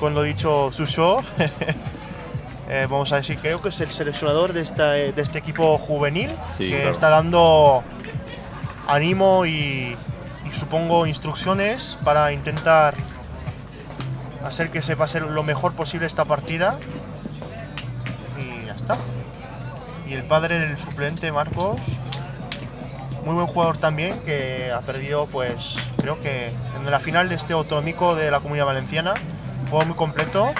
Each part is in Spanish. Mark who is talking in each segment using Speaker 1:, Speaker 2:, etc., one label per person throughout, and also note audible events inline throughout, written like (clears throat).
Speaker 1: con lo dicho Suso. (laughs) Eh, vamos a decir, creo que es el seleccionador de, esta, de este equipo juvenil
Speaker 2: Sí,
Speaker 1: que
Speaker 2: claro.
Speaker 1: está dando ánimo y, y supongo instrucciones para intentar hacer que se pase lo mejor posible esta partida. Y ya está. Y el padre del suplente, Marcos, muy buen jugador también, que ha perdido, pues, creo que en la final de este autonómico de la Comunidad Valenciana, juego muy completo.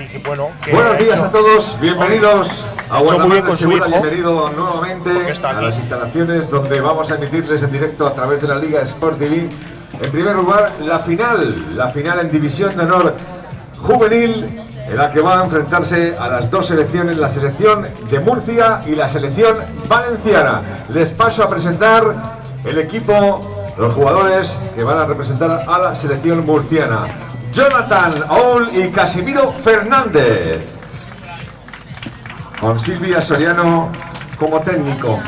Speaker 1: Y que bueno, que
Speaker 3: Buenos días
Speaker 1: hecho-
Speaker 3: a todos, bienvenidos a
Speaker 1: con su hijo,
Speaker 3: bienvenido nuevamente
Speaker 1: está
Speaker 3: a las instalaciones donde vamos a emitirles en directo a través de la Liga Sport TV. En primer lugar, la final, la final en División de Honor Juvenil, en la que van a enfrentarse a las dos selecciones, la selección de Murcia y la selección valenciana. Les paso a presentar el equipo, los jugadores que van a representar a la selección murciana. Jonathan Aul y Casimiro Fernández. Con Silvia Soriano como técnico.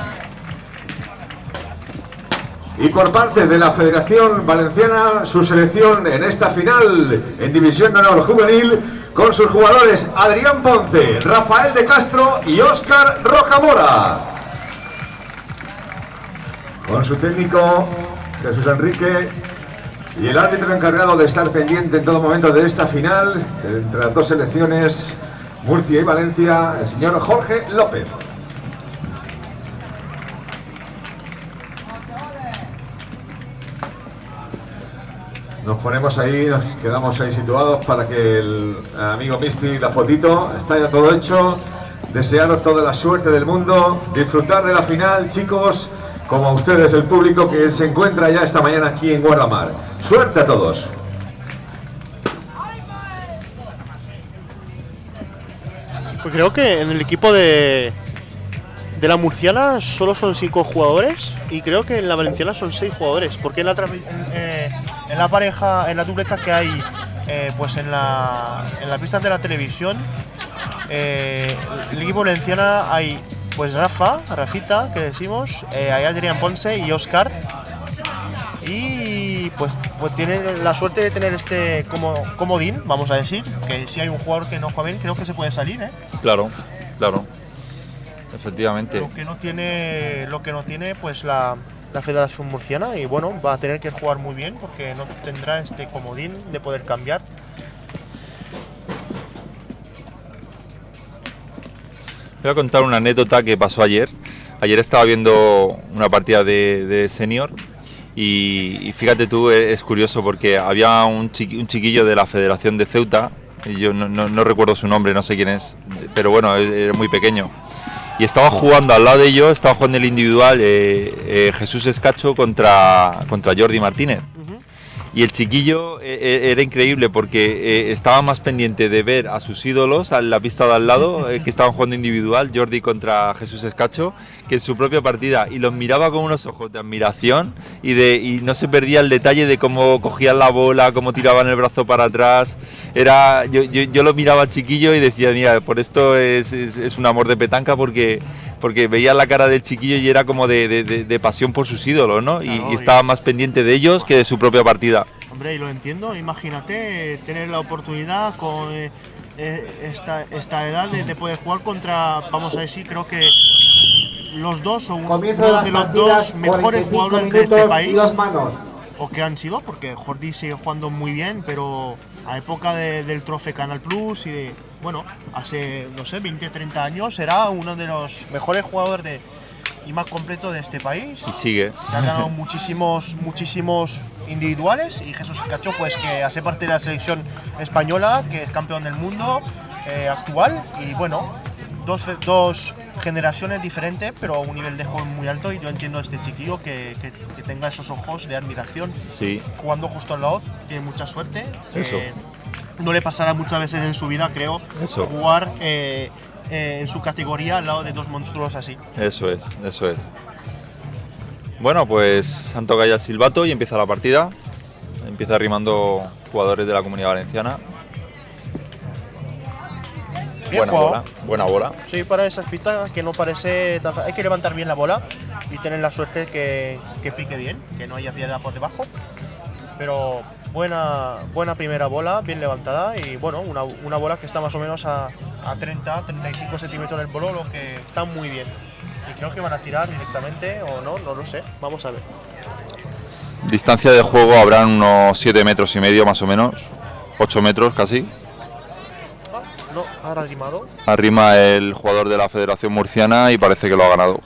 Speaker 3: Y por parte de la Federación Valenciana, su selección en esta final en División de Honor Juvenil, con sus jugadores Adrián Ponce, Rafael de Castro y Óscar Rocamora. Con su técnico Jesús Enrique y el árbitro encargado de estar pendiente en todo momento de esta final, entre las dos selecciones, Murcia y Valencia, el señor Jorge López. Nos ponemos ahí, nos quedamos ahí situados para que el amigo Misty, la fotito, está ya todo hecho. Desearos toda la suerte del mundo, disfrutar de la final, chicos, como a ustedes, el público que se encuentra ya esta mañana aquí en Guardamar. Suerte a todos.
Speaker 1: Pues creo que en el equipo de, de la murciana solo son cinco jugadores y creo que en la valenciana son seis jugadores. Porque en la, eh, en la pareja, en la dupleta que hay eh, pues en, la, en las pistas de la televisión, eh, el equipo valenciana hay pues Rafa, Rafita, que decimos, eh, hay Adrián Ponce y Oscar. Y pues, pues tienen la suerte de tener este como comodín, vamos a decir, que si hay un jugador que no juega bien, creo que se puede salir, ¿eh?
Speaker 2: Claro, claro. Efectivamente.
Speaker 1: Lo que no tiene, lo que no tiene pues la, la Federación Murciana y bueno, va a tener que jugar muy bien porque no tendrá este comodín de poder cambiar.
Speaker 2: Voy a contar una anécdota que pasó ayer. Ayer estaba viendo una partida de, de senior y, y fíjate tú, es curioso porque había un, chiqui- un chiquillo de la Federación de Ceuta, yo no, no- no recuerdo su nombre, no sé quién es, pero bueno, e- era muy pequeño. Y estaba jugando al lado de ellos, estaba jugando el individual eh, eh, Jesús Escacho contra, contra Jordi Martínez. Y el chiquillo eh, eh, era increíble porque eh, estaba más pendiente de ver a sus ídolos en la pista de al lado, eh, que (laughs) estaban jugando individual, Jordi contra Jesús Escacho, que en su propia partida. Y los miraba con unos ojos de admiración y, de, y no se perdía el detalle de cómo cogían la bola, cómo tiraban el brazo para atrás. Era, yo, yo, yo lo miraba al chiquillo y decía, mira, por esto es, es, es un amor de petanca porque, porque veía la cara del chiquillo y era como de, de- de- de pasión por sus ídolos, ¿no? Y-
Speaker 1: Claro,
Speaker 2: y
Speaker 1: y-
Speaker 2: estaba más pendiente de ellos que de su propia partida.
Speaker 1: Hombre, y lo entiendo, imagínate eh, tener la oportunidad con eh, eh, esta, esta edad de, de poder jugar contra, vamos a decir, creo que los dos o uno, de los dos mejores
Speaker 4: 45
Speaker 1: jugadores de este país.
Speaker 4: dos manos.
Speaker 1: O que han sido, porque Jordi sigue jugando muy bien, pero a época de- del Trofe Canal Plus y de, bueno, hace, no sé, 20, 30 años era uno de los mejores jugadores de, y más completo de este país.
Speaker 2: Y sigue.
Speaker 1: Que ha ganado muchísimos, muchísimos individuales y Jesús Cacho, pues que hace parte de la selección española, que es campeón del mundo eh, actual y bueno, dos, dos generaciones diferentes, pero a un nivel de juego muy alto y yo entiendo a este chiquillo que, que- que tenga esos ojos de admiración
Speaker 2: Sí.
Speaker 1: jugando justo al lado, tiene mucha suerte.
Speaker 2: Eso.
Speaker 1: Eh, no le pasará muchas veces en su vida, creo,
Speaker 2: Eso.
Speaker 1: jugar eh, eh, en su categoría al lado de dos monstruos así.
Speaker 2: Eso es, eso es. Bueno, pues han tocado ya el silbato y empieza la partida. Empieza rimando jugadores de la comunidad valenciana.
Speaker 1: Bien
Speaker 2: buena
Speaker 1: jugado.
Speaker 2: bola, buena bola.
Speaker 1: Sí, para esas pistas que no parece tan fa- Hay que levantar bien la bola y tener la suerte que, que pique bien, que no haya piedra por debajo. Pero buena, buena primera bola, bien levantada y bueno, una, una bola que está más o menos a, a 30, 35 centímetros del bolo, lo que está muy bien. Y creo que van a tirar directamente o no, no lo sé. Vamos a ver.
Speaker 2: Distancia de juego habrán unos 7 metros y medio más o menos. 8 metros casi.
Speaker 1: No, ahora rimado.
Speaker 2: Arrima el jugador de la Federación Murciana y parece que lo ha ganado.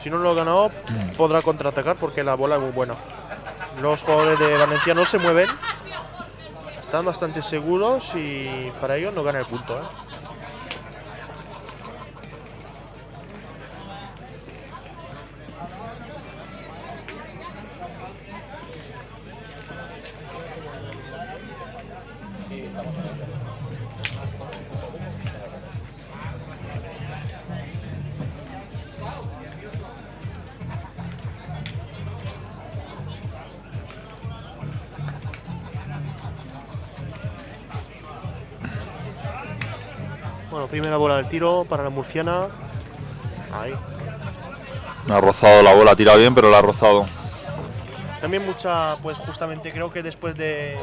Speaker 1: Si no lo ha ganado, podrá contraatacar porque la bola es muy buena. Los jugadores de Valencia no se mueven. Están bastante seguros y para ellos no gana el punto. ¿eh? Bueno, primera bola del tiro para la murciana. Ahí.
Speaker 2: Ha rozado la bola, tira bien, pero la ha rozado.
Speaker 1: También mucha, pues justamente creo que después de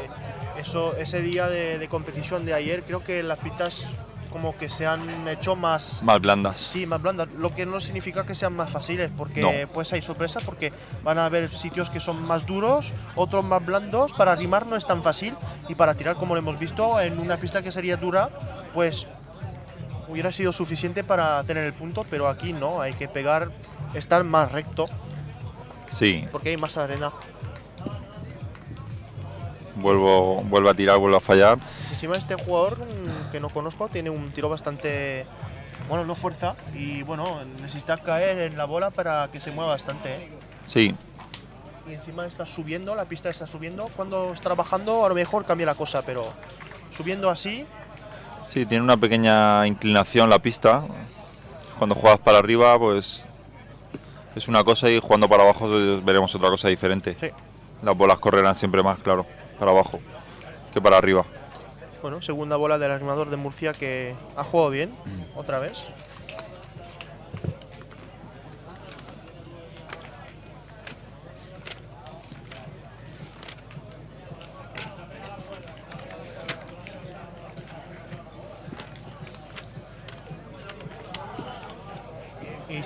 Speaker 1: eso, ese día de, de competición de ayer, creo que las pistas como que se han hecho más,
Speaker 2: Más blandas.
Speaker 1: sí, más blandas. Lo que no significa que sean más fáciles, porque
Speaker 2: No.
Speaker 1: pues hay sorpresas, porque van a haber sitios que son más duros, otros más blandos. Para rimar no es tan fácil y para tirar, como lo hemos visto, en una pista que sería dura, pues hubiera sido suficiente para tener el punto, pero aquí no, hay que pegar, estar más recto,
Speaker 2: Sí,
Speaker 1: porque hay más arena.
Speaker 2: vuelvo, vuelve a tirar, vuelve a fallar.
Speaker 1: Encima este jugador mm, que no conozco tiene un tiro bastante, bueno, no fuerza y bueno, necesita caer en la bola para que se mueva bastante. ¿eh?
Speaker 2: Sí,
Speaker 1: Y encima está subiendo, la pista está subiendo. Cuando está bajando a lo mejor cambia la cosa, pero subiendo así,
Speaker 2: sí, tiene una pequeña inclinación la pista. Cuando juegas para arriba, pues es una cosa y jugando para abajo eh, veremos otra cosa diferente.
Speaker 1: sí.
Speaker 2: Las bolas correrán siempre más, claro, para abajo que para arriba.
Speaker 1: Bueno, segunda bola del animador de Murcia que ha jugado bien, otra vez.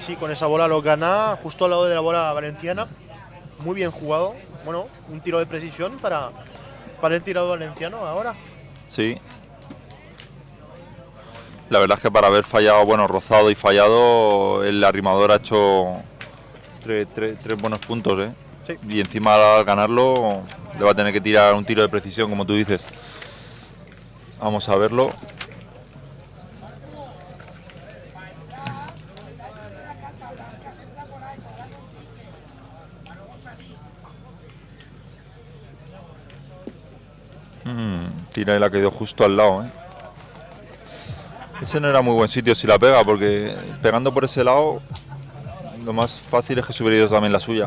Speaker 1: Sí, con esa bola lo gana justo al lado de la bola valenciana. Muy bien jugado. Bueno, un tiro de precisión para, para el tirador valenciano ahora.
Speaker 2: Sí. La verdad es que para haber fallado, bueno, rozado y fallado, el arrimador ha hecho tres, tres- tres buenos puntos, ¿eh?
Speaker 1: Sí.
Speaker 2: Y encima al ganarlo le va a tener que tirar un tiro de precisión, como tú dices. Vamos a verlo. Mm, tira y la quedó justo al lado, ¿eh? Ese no era muy buen sitio si la pega, porque pegando por ese lado, lo más fácil es que se hubiera ido también la suya.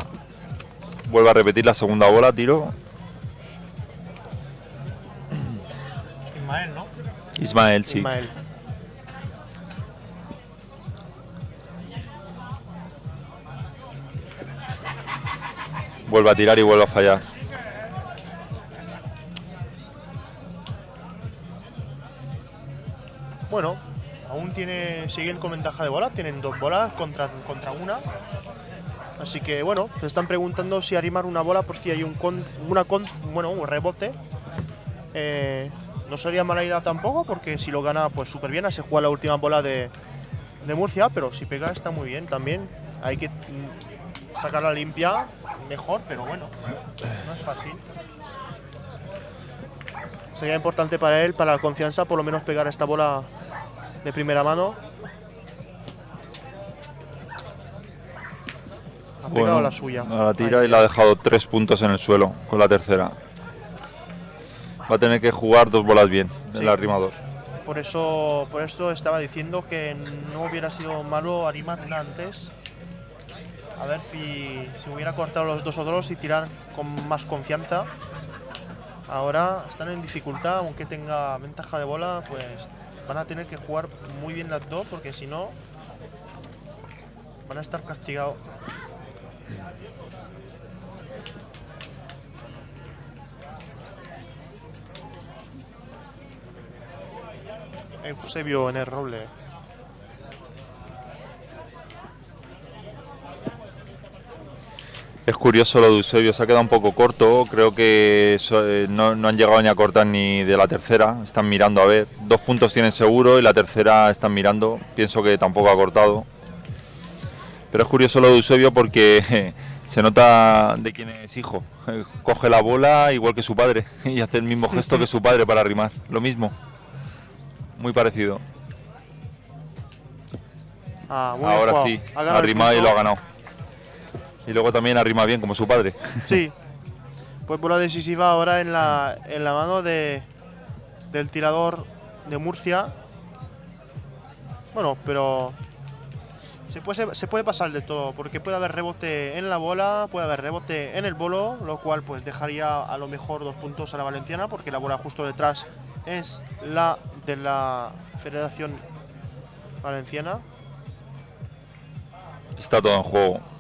Speaker 2: Vuelve a repetir la segunda bola, tiro.
Speaker 1: Ismael, ¿no?
Speaker 2: Ismael, sí.
Speaker 1: Ismael.
Speaker 2: Vuelve a tirar y vuelve a fallar.
Speaker 1: Bueno, aún tiene, siguen con ventaja de bola, tienen dos bolas contra, contra una. Así que bueno, se están preguntando si arrimar una bola por si hay un con, una con, bueno, un rebote. Eh, no sería mala idea tampoco, porque si lo gana, pues súper bien. Se juega la última bola de, de Murcia, pero si pega está muy bien también. Hay que mm, sacarla limpia, mejor, pero bueno, no es fácil. Sería importante para él, para la confianza, por lo menos pegar esta bola de primera mano. Ha pegado
Speaker 2: Bueno,
Speaker 1: la suya.
Speaker 2: ahora tira
Speaker 1: Ahí.
Speaker 2: y le ha dejado tres puntos en el suelo con la tercera. Va a tener que jugar dos bolas bien,
Speaker 1: Sí.
Speaker 2: el arrimador.
Speaker 1: Por eso, por eso estaba diciendo que no hubiera sido malo animar una antes. A ver si, si hubiera cortado los dos otros y tirar con más confianza. Ahora están en dificultad, aunque tenga ventaja de bola, pues van a tener que jugar muy bien las dos porque si no van a estar castigados. Eh, Eusebio en el roble.
Speaker 2: Es curioso lo de Eusebio, se ha quedado un poco corto. Creo que eh, no, no han llegado ni a cortar ni de la tercera. Están mirando a ver. Dos puntos tienen seguro y la tercera están mirando. Pienso que tampoco ha cortado. Pero es curioso lo de Eusebio porque (laughs) se nota de quién es hijo. (laughs) Coge la bola igual que su padre (laughs) y hace el mismo gesto que su padre para rimar. Lo mismo. Muy parecido.
Speaker 1: Ah,
Speaker 2: Ahora sí,
Speaker 1: Ha
Speaker 2: ha rimado y lo ha ganado. Y luego también ha rimado bien como su padre.
Speaker 1: Sí. (laughs) Pues bola decisiva ahora en la, en la mano de, del tirador de Murcia. Bueno, pero se puede, se puede pasar de todo, porque puede haber rebote en la bola, puede haber rebote en el bolo, lo cual pues dejaría a lo mejor dos puntos a la valenciana, porque la bola justo detrás es la de la Federación Valenciana.
Speaker 2: Está todo en juego.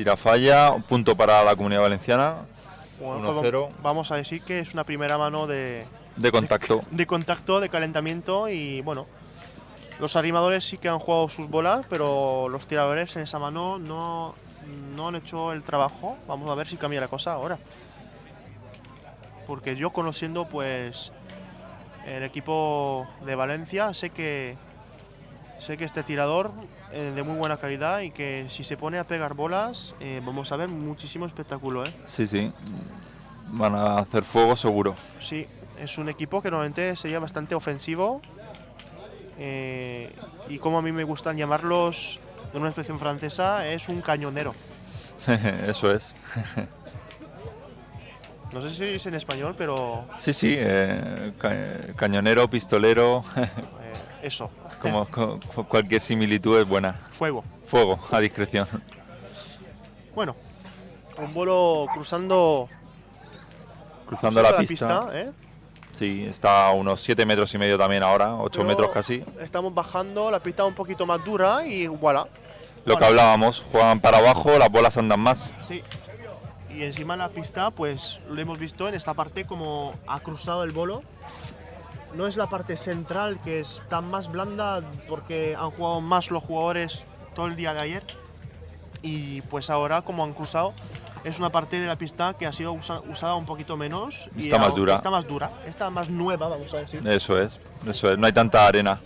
Speaker 2: Tira falla, un punto para la comunidad valenciana,
Speaker 1: Bueno,
Speaker 2: 1-0.
Speaker 1: pues vamos a decir que es una primera mano de,
Speaker 2: de contacto.
Speaker 1: de contacto, de calentamiento y bueno, los animadores sí que han jugado sus bolas, pero los tiradores en esa mano no, no han hecho el trabajo. Vamos a ver si cambia la cosa ahora. Porque yo conociendo pues el equipo de Valencia, sé que sé que este tirador eh, de muy buena calidad y que si se pone a pegar bolas eh, vamos a ver muchísimo espectáculo, ¿eh?
Speaker 2: Sí, sí. Van a hacer fuego seguro.
Speaker 1: Sí, es un equipo que normalmente sería bastante ofensivo. eh, y como a mí me gustan llamarlos de una expresión francesa, es un cañonero. (laughs)
Speaker 2: Eso es. (laughs)
Speaker 1: No sé si es en español, pero
Speaker 2: Sí, sí. eh, ca- cañonero, pistolero, (laughs)
Speaker 1: eso,
Speaker 2: como co- cualquier similitud es buena.
Speaker 1: fuego.
Speaker 2: Fuego, a discreción.
Speaker 1: Bueno, un bolo cruzando,
Speaker 2: Cruzando la pista.
Speaker 1: ¿eh?
Speaker 2: Sí, está a unos 7 metros y medio también ahora, 8
Speaker 1: Pero
Speaker 2: metros casi.
Speaker 1: Estamos bajando, la pista un poquito más dura y voilà.
Speaker 2: Lo que hablábamos, juegan para abajo, las bolas andan más.
Speaker 1: Sí. Y encima la pista, pues lo hemos visto en esta parte como ha cruzado el bolo. No es la parte central que está más blanda porque han jugado más los jugadores todo el día de ayer. Y pues ahora como han cruzado es una parte de la pista que ha sido usa- usada un poquito menos. y
Speaker 2: Está más dura.
Speaker 1: Está más dura, está más nueva, vamos a decir.
Speaker 2: Eso es, eso es. No hay tanta arena.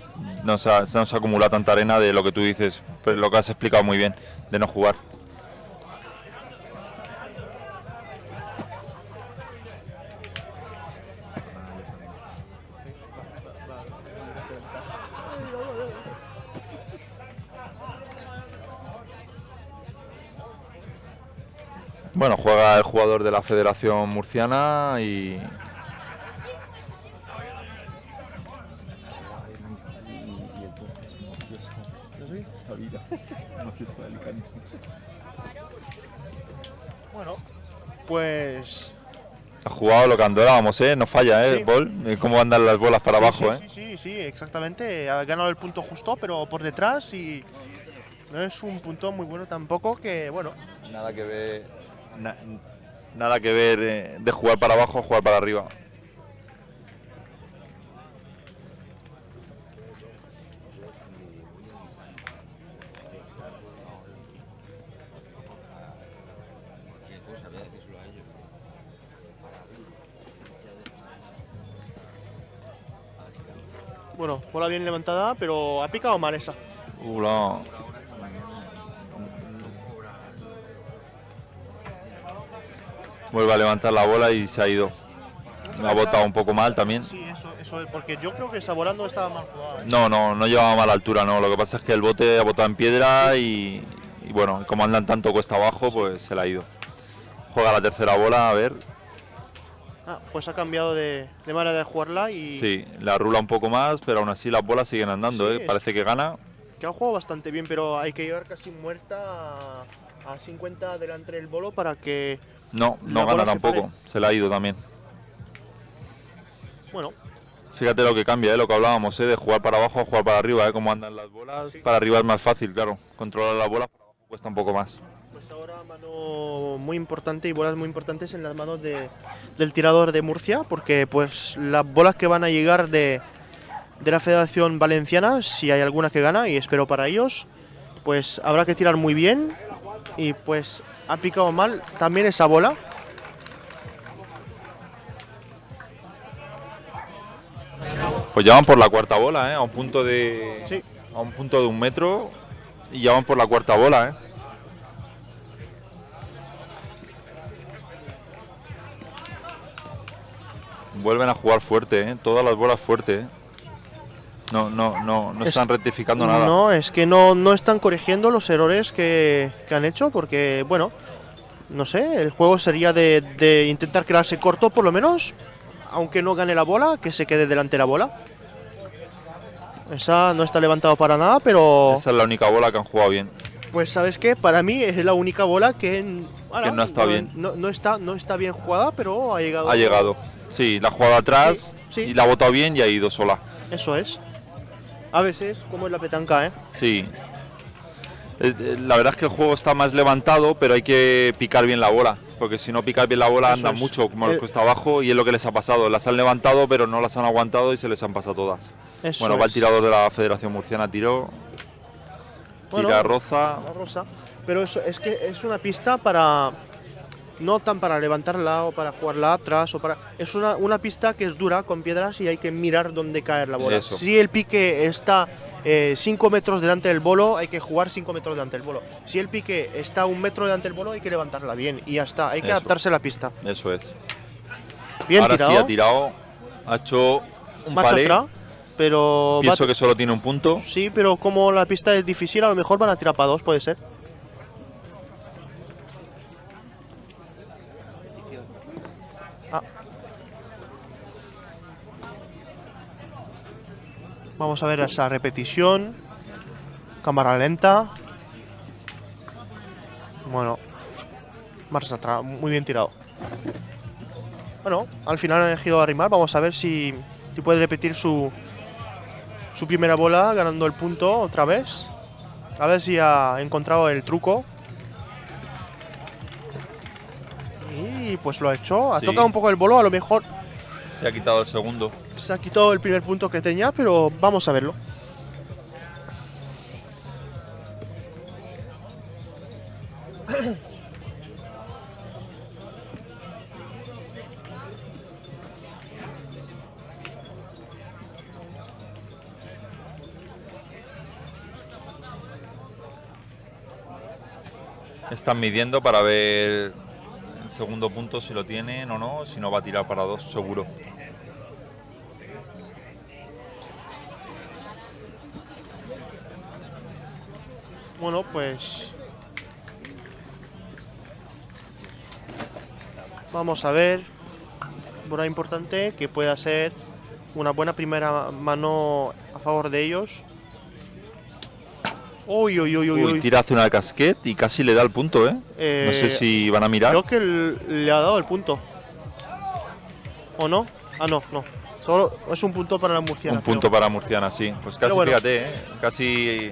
Speaker 2: No se, ha- no se acumula tanta arena de lo que tú dices, pero lo que has explicado muy bien, de no jugar. Bueno, juega el jugador de la Federación Murciana y,
Speaker 1: Bueno, pues
Speaker 2: Ha jugado lo que andábamos, ¿eh? No falla, ¿eh?
Speaker 1: Sí.
Speaker 2: Bol. Eh, Cómo andan las bolas para
Speaker 1: Sí,
Speaker 2: abajo,
Speaker 1: sí,
Speaker 2: ¿eh?
Speaker 1: Sí, sí, sí, exactamente. Ha ganado el punto justo, pero por detrás y no es un punto muy bueno tampoco que, bueno,
Speaker 2: Nada que ver. Nada que ver eh, de jugar para abajo a jugar para arriba.
Speaker 1: bueno, bola bien levantada, pero ha picado mal esa.
Speaker 2: Uh, Vuelve a levantar la bola y se ha ido. Ha botado un poco mal también.
Speaker 1: Sí, eso, eso es, porque yo creo que Saborando estaba mal jugada. ¿eh?
Speaker 2: No, no, no llevaba mala altura, no. Lo que pasa es que el bote ha botado en piedra y, y bueno, como andan tanto cuesta abajo, pues se la ha ido. Juega la tercera bola, a ver.
Speaker 1: Ah, pues ha cambiado de, de manera de jugarla y
Speaker 2: Sí, la rula un poco más, pero aún así las bolas siguen andando,
Speaker 1: Sí,
Speaker 2: ¿eh? Parece que gana.
Speaker 1: que ha jugado bastante bien, pero hay que llevar casi muerta a, a 50 delante del bolo para que,
Speaker 2: No, no gana
Speaker 1: se
Speaker 2: tampoco. Se la ha ido también.
Speaker 1: bueno,
Speaker 2: Fíjate lo que cambia, ¿eh? lo que hablábamos, ¿eh? de jugar para abajo a jugar para arriba, ¿eh? cómo andan las bolas.
Speaker 1: Sí.
Speaker 2: Para arriba es más fácil, claro. Controlar las bolas para abajo cuesta un poco más.
Speaker 1: pues Pues ahora mano muy importante y bolas muy importantes en las manos de- del tirador de Murcia, porque pues las bolas que van a llegar de, de la Federación Valenciana, si hay alguna que gana, y espero para ellos, pues habrá que tirar muy bien y pues ha picado mal también esa bola.
Speaker 2: Pues ya van por la cuarta bola, ¿eh? A un punto de.
Speaker 1: Sí.
Speaker 2: A un punto de un metro. Y ya van por la cuarta bola, ¿eh? Vuelven a jugar fuerte, ¿eh? Todas las bolas fuerte, ¿eh? No, no, no, no
Speaker 1: Es-
Speaker 2: están rectificando nada.
Speaker 1: No, es que no, no están corrigiendo los errores que, que han hecho, porque bueno, no sé, el juego sería de, de intentar quedarse corto por lo menos, aunque no gane la bola, que se quede delante la bola. Esa no está levantado para nada, pero
Speaker 2: Esa es la única bola que han jugado bien.
Speaker 1: pues sabes qué, para mí es la única bola que,
Speaker 2: no está bien.
Speaker 1: No, no está, no está bien jugada, pero ha llegado.
Speaker 2: Ha llegado. Sí, la ha jugado atrás
Speaker 1: Sí, sí.
Speaker 2: y la ha botado bien y ha ido sola.
Speaker 1: Eso es. A veces, como es la petanca, ¿eh?
Speaker 2: Sí. Eh, eh, La verdad es que el juego está más levantado, pero hay que picar bien la bola. Porque si no picas bien la bola
Speaker 1: Eso
Speaker 2: andan
Speaker 1: es.
Speaker 2: mucho, como los
Speaker 1: Eh,
Speaker 2: cuesta abajo, y es lo que les ha pasado. Las han levantado, pero no las han aguantado y se les han pasado todas.
Speaker 1: Eso
Speaker 2: bueno, va el tirador de la Federación Murciana, tiró,
Speaker 1: Bueno,
Speaker 2: tira roza.
Speaker 1: Rosa. Pero eso es que es una pista para. No tan para levantarla o para jugarla atrás o para. Es una, una pista que es dura con piedras y hay que mirar dónde caer la bola.
Speaker 2: Eso.
Speaker 1: Si el pique está 5 metros delante del bolo, hay que jugar 5 metros delante del bolo. Si el pique está un metro delante del bolo, hay que levantarla bien y ya está. Hay que
Speaker 2: Eso.
Speaker 1: adaptarse a la pista.
Speaker 2: Eso es.
Speaker 1: Bien
Speaker 2: Ahora
Speaker 1: tirado.
Speaker 2: sí ha tirado, ha hecho un palé.
Speaker 1: atrás, pero.
Speaker 2: Pienso que solo tiene un punto.
Speaker 1: Sí, pero como la pista es difícil, a lo mejor van a tirar para dos, puede ser. Vamos a ver esa repetición. Cámara lenta. Bueno. Marcha atrás, muy bien tirado. Bueno, al final han elegido arrimar. Vamos a ver si, si puede repetir su, su primera bola ganando el punto otra vez. A ver si ha encontrado el truco. Y pues lo ha hecho. Ha
Speaker 2: Sí.
Speaker 1: tocado un poco el bolo. A lo mejor
Speaker 2: Se ha quitado el segundo.
Speaker 1: se ha quitado el primer punto que tenía, pero vamos a verlo.
Speaker 2: Están midiendo para ver el segundo punto si lo tienen o no, si no va a tirar para dos, seguro.
Speaker 1: Bueno, pues. Vamos a ver. Bola importante que pueda ser una buena primera mano a favor de ellos. Uy, uy, uy, uy.
Speaker 2: Tira hacia una casquet y casi le da el punto, ¿eh?
Speaker 1: Eh,
Speaker 2: no sé si van a mirar.
Speaker 1: Creo que le ha dado el punto. ¿O no? Ah, no, no. Solo es un punto para la murciana.
Speaker 2: Un punto para Murciana, sí. Pues casi,
Speaker 1: bueno.
Speaker 2: fíjate, ¿eh? Casi,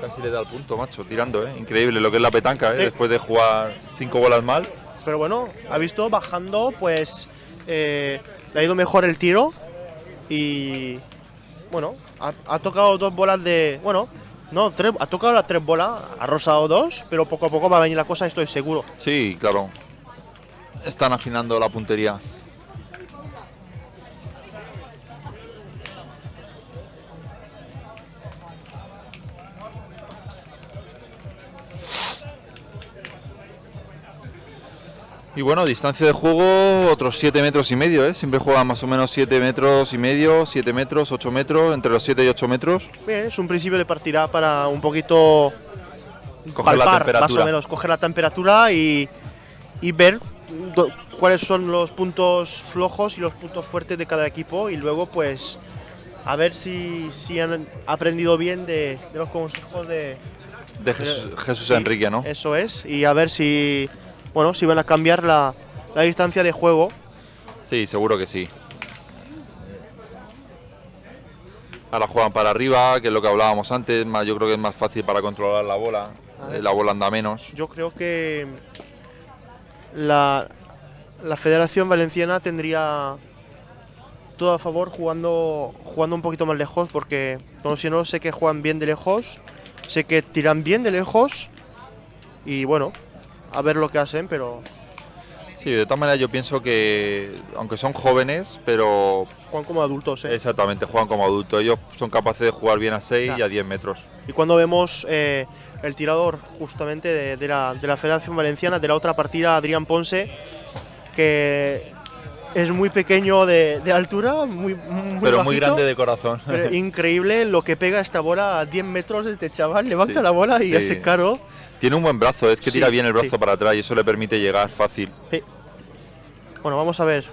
Speaker 2: casi le da el punto, macho, tirando, ¿eh? Increíble lo que es la petanca, ¿eh?
Speaker 1: Sí.
Speaker 2: Después de jugar cinco bolas mal.
Speaker 1: Pero bueno, ha visto bajando, pues eh, le ha ido mejor el tiro y bueno, ha, ha tocado dos bolas de, bueno, no, tres, ha tocado las tres bolas, ha rosado dos, pero poco a poco va a venir la cosa, estoy seguro.
Speaker 2: Sí, claro. Están afinando la puntería. Y bueno, distancia de juego otros 7 metros y medio, ¿eh? Siempre juegan más o menos 7 metros y medio, 7 metros, 8 metros, entre los 7 y 8 metros.
Speaker 1: Bien, es un principio de partida para un poquito
Speaker 2: Coger la
Speaker 1: palpar, más
Speaker 2: temperatura.
Speaker 1: o menos, coger la temperatura y, y ver do- cuáles son los puntos flojos y los puntos fuertes de cada equipo y luego pues a ver si, si han aprendido bien de, de los consejos de,
Speaker 2: De Jesús, Jesús
Speaker 1: Sí,
Speaker 2: Enrique, ¿no?
Speaker 1: Eso es, y a ver si, bueno, si van a cambiar la, la distancia de juego.
Speaker 2: Sí, seguro que sí. Ahora juegan para arriba, que es lo que hablábamos antes. Yo creo que es más fácil para controlar la bola. Eh, la bola anda menos.
Speaker 1: Yo creo que la, la Federación Valenciana tendría todo a favor jugando, jugando un poquito más lejos, porque como si no sé que juegan bien de lejos, sé que tiran bien de lejos y bueno, a ver lo que hacen, pero
Speaker 2: Sí, de todas maneras yo pienso que, aunque son jóvenes, pero
Speaker 1: juegan como adultos. ¿eh?
Speaker 2: exactamente juegan como adultos. Ellos son capaces de jugar bien a 6
Speaker 1: Ya.
Speaker 2: y a 10 metros.
Speaker 1: Y cuando vemos eh, el tirador justamente de, de la, de la Federación Valenciana, de la otra partida, Adrián Ponce, que es muy pequeño de, de altura, muy, muy
Speaker 2: pero muy
Speaker 1: bajito,
Speaker 2: grande de corazón.
Speaker 1: pero (laughs) increíble lo que pega esta bola a 10 metros este chaval, levanta
Speaker 2: Sí,
Speaker 1: la bola y
Speaker 2: sí.
Speaker 1: ese caro.
Speaker 2: Tiene un buen brazo, es que
Speaker 1: Sí,
Speaker 2: tira bien el brazo
Speaker 1: sí.
Speaker 2: para atrás y eso le permite llegar fácil.
Speaker 1: Sí. Bueno, vamos a ver.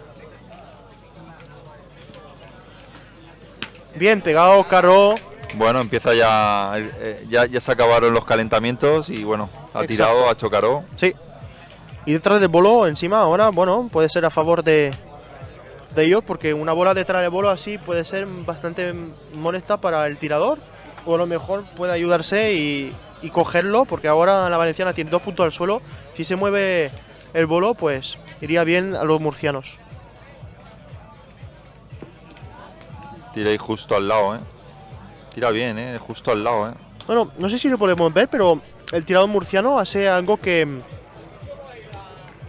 Speaker 1: Bien pegado, Caro.
Speaker 2: Bueno, empieza ya, eh, ya, ya se acabaron los calentamientos y bueno, ha
Speaker 1: Exacto.
Speaker 2: tirado, ha chocado.
Speaker 1: Sí. Y detrás del bolo, encima, ahora, bueno, puede ser a favor de, de ellos, porque una bola detrás del bolo así puede ser bastante molesta para el tirador, o a lo mejor puede ayudarse y, y cogerlo, porque ahora la valenciana tiene dos puntos al suelo. Si se mueve el bolo, pues iría bien a los murcianos.
Speaker 2: Tira ahí justo al lado, ¿eh? Tira bien, ¿eh? Justo al lado, ¿eh?
Speaker 1: Bueno, no sé si lo podemos ver, pero el tirador murciano hace algo que,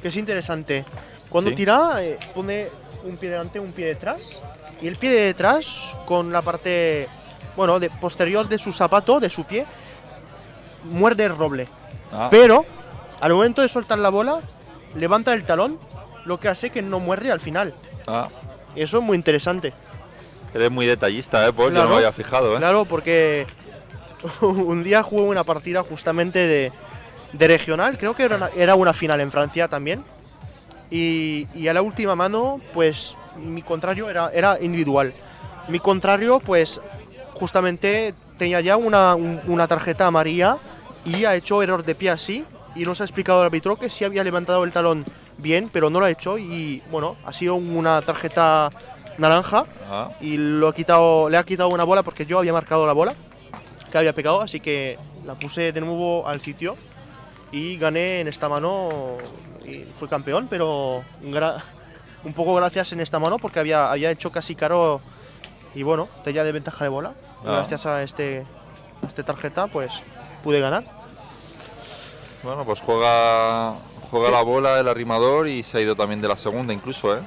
Speaker 1: que es interesante. Cuando
Speaker 2: Sí.
Speaker 1: tira, eh, pone un pie delante, un pie detrás. Y el pie de detrás, con la parte bueno, de, posterior de su zapato, de su pie, muerde el roble.
Speaker 2: Ah,
Speaker 1: Pero, al momento de soltar la bola, levanta el talón, lo que hace que no muerde al final.
Speaker 2: ah.
Speaker 1: Eso es muy interesante.
Speaker 2: Eres muy detallista, ¿eh, Paul? Yo
Speaker 1: Claro.
Speaker 2: no me había fijado, ¿eh?
Speaker 1: Claro, porque (laughs) un día jugué una partida justamente de, de regional, creo que era una, era una final en Francia también. Y, y a la última mano, pues mi contrario era, era individual. Mi contrario, pues justamente tenía ya una, un- una tarjeta amarilla y ha hecho error de pie así. Y nos ha explicado el árbitro que sí había levantado el talón bien, pero no lo ha hecho. Y bueno, ha sido una tarjeta naranja y lo ha quitado, le ha quitado una bola porque yo había marcado la bola que había pegado, así que la puse de nuevo al sitio y gané en esta mano y fui campeón, pero (laughs) un poco gracias en esta mano porque había, había hecho casi caro y bueno, tenía de ventaja de bola.
Speaker 2: Ah.
Speaker 1: Gracias a este, a este tarjeta, pues pude ganar.
Speaker 2: bueno, pues juega, juega la bola el arrimador y se ha ido también de la segunda incluso, ¿eh?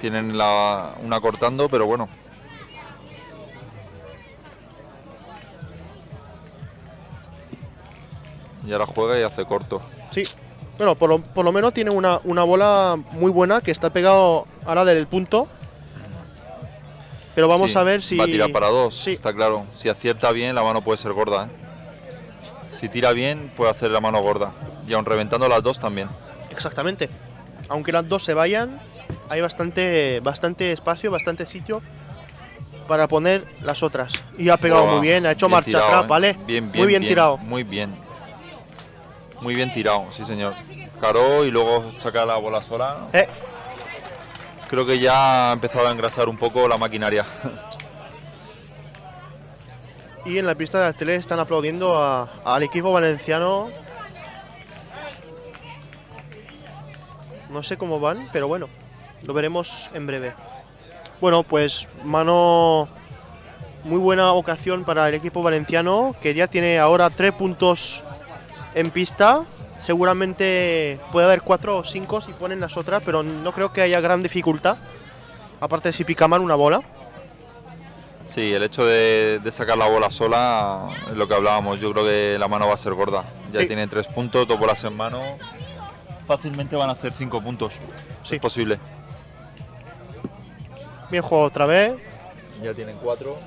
Speaker 2: Tienen la, una cortando, pero bueno. Y ahora juega y hace corto.
Speaker 1: Sí. Bueno, por lo, por lo menos tiene una, una bola muy buena que está pegado ahora del punto. Pero vamos
Speaker 2: Sí,
Speaker 1: a ver si.
Speaker 2: Va a tirar para dos,
Speaker 1: Sí.
Speaker 2: está claro. Si acierta bien, la mano puede ser gorda. ¿eh? Si tira bien, puede hacer la mano gorda. Y aun reventando las dos también.
Speaker 1: Exactamente. Aunque las dos se vayan, hay bastante, bastante espacio, bastante sitio para poner las otras. Y ha pegado muy bien, ha hecho
Speaker 2: bien
Speaker 1: marcha
Speaker 2: tirado,
Speaker 1: atrás,
Speaker 2: ¿eh?
Speaker 1: ¿vale?
Speaker 2: Bien, bien,
Speaker 1: muy bien, tirado.
Speaker 2: Muy bien. Muy bien tirado, sí señor. Caró y luego saca la bola sola.
Speaker 1: Eh,
Speaker 2: Creo que ya ha empezado a engrasar un poco la maquinaria. (laughs)
Speaker 1: y en la pista de la tele están aplaudiendo al equipo valenciano. No sé cómo van, pero bueno, lo veremos en breve. Bueno, pues mano muy buena ocasión para el equipo valenciano, que ya tiene ahora tres puntos en pista. Seguramente puede haber cuatro o cinco si ponen las otras, pero no creo que haya gran dificultad. Aparte de si picaman una bola.
Speaker 2: Sí, el hecho de, de sacar la bola sola es lo que hablábamos. Yo creo que la mano va a ser gorda. Ya
Speaker 1: Sí.
Speaker 2: tiene tres puntos, dos bolas en mano. Fácilmente van a hacer cinco puntos.
Speaker 1: Sí.
Speaker 2: Es posible.
Speaker 1: Bien jugado otra vez.
Speaker 2: Ya tienen cuatro.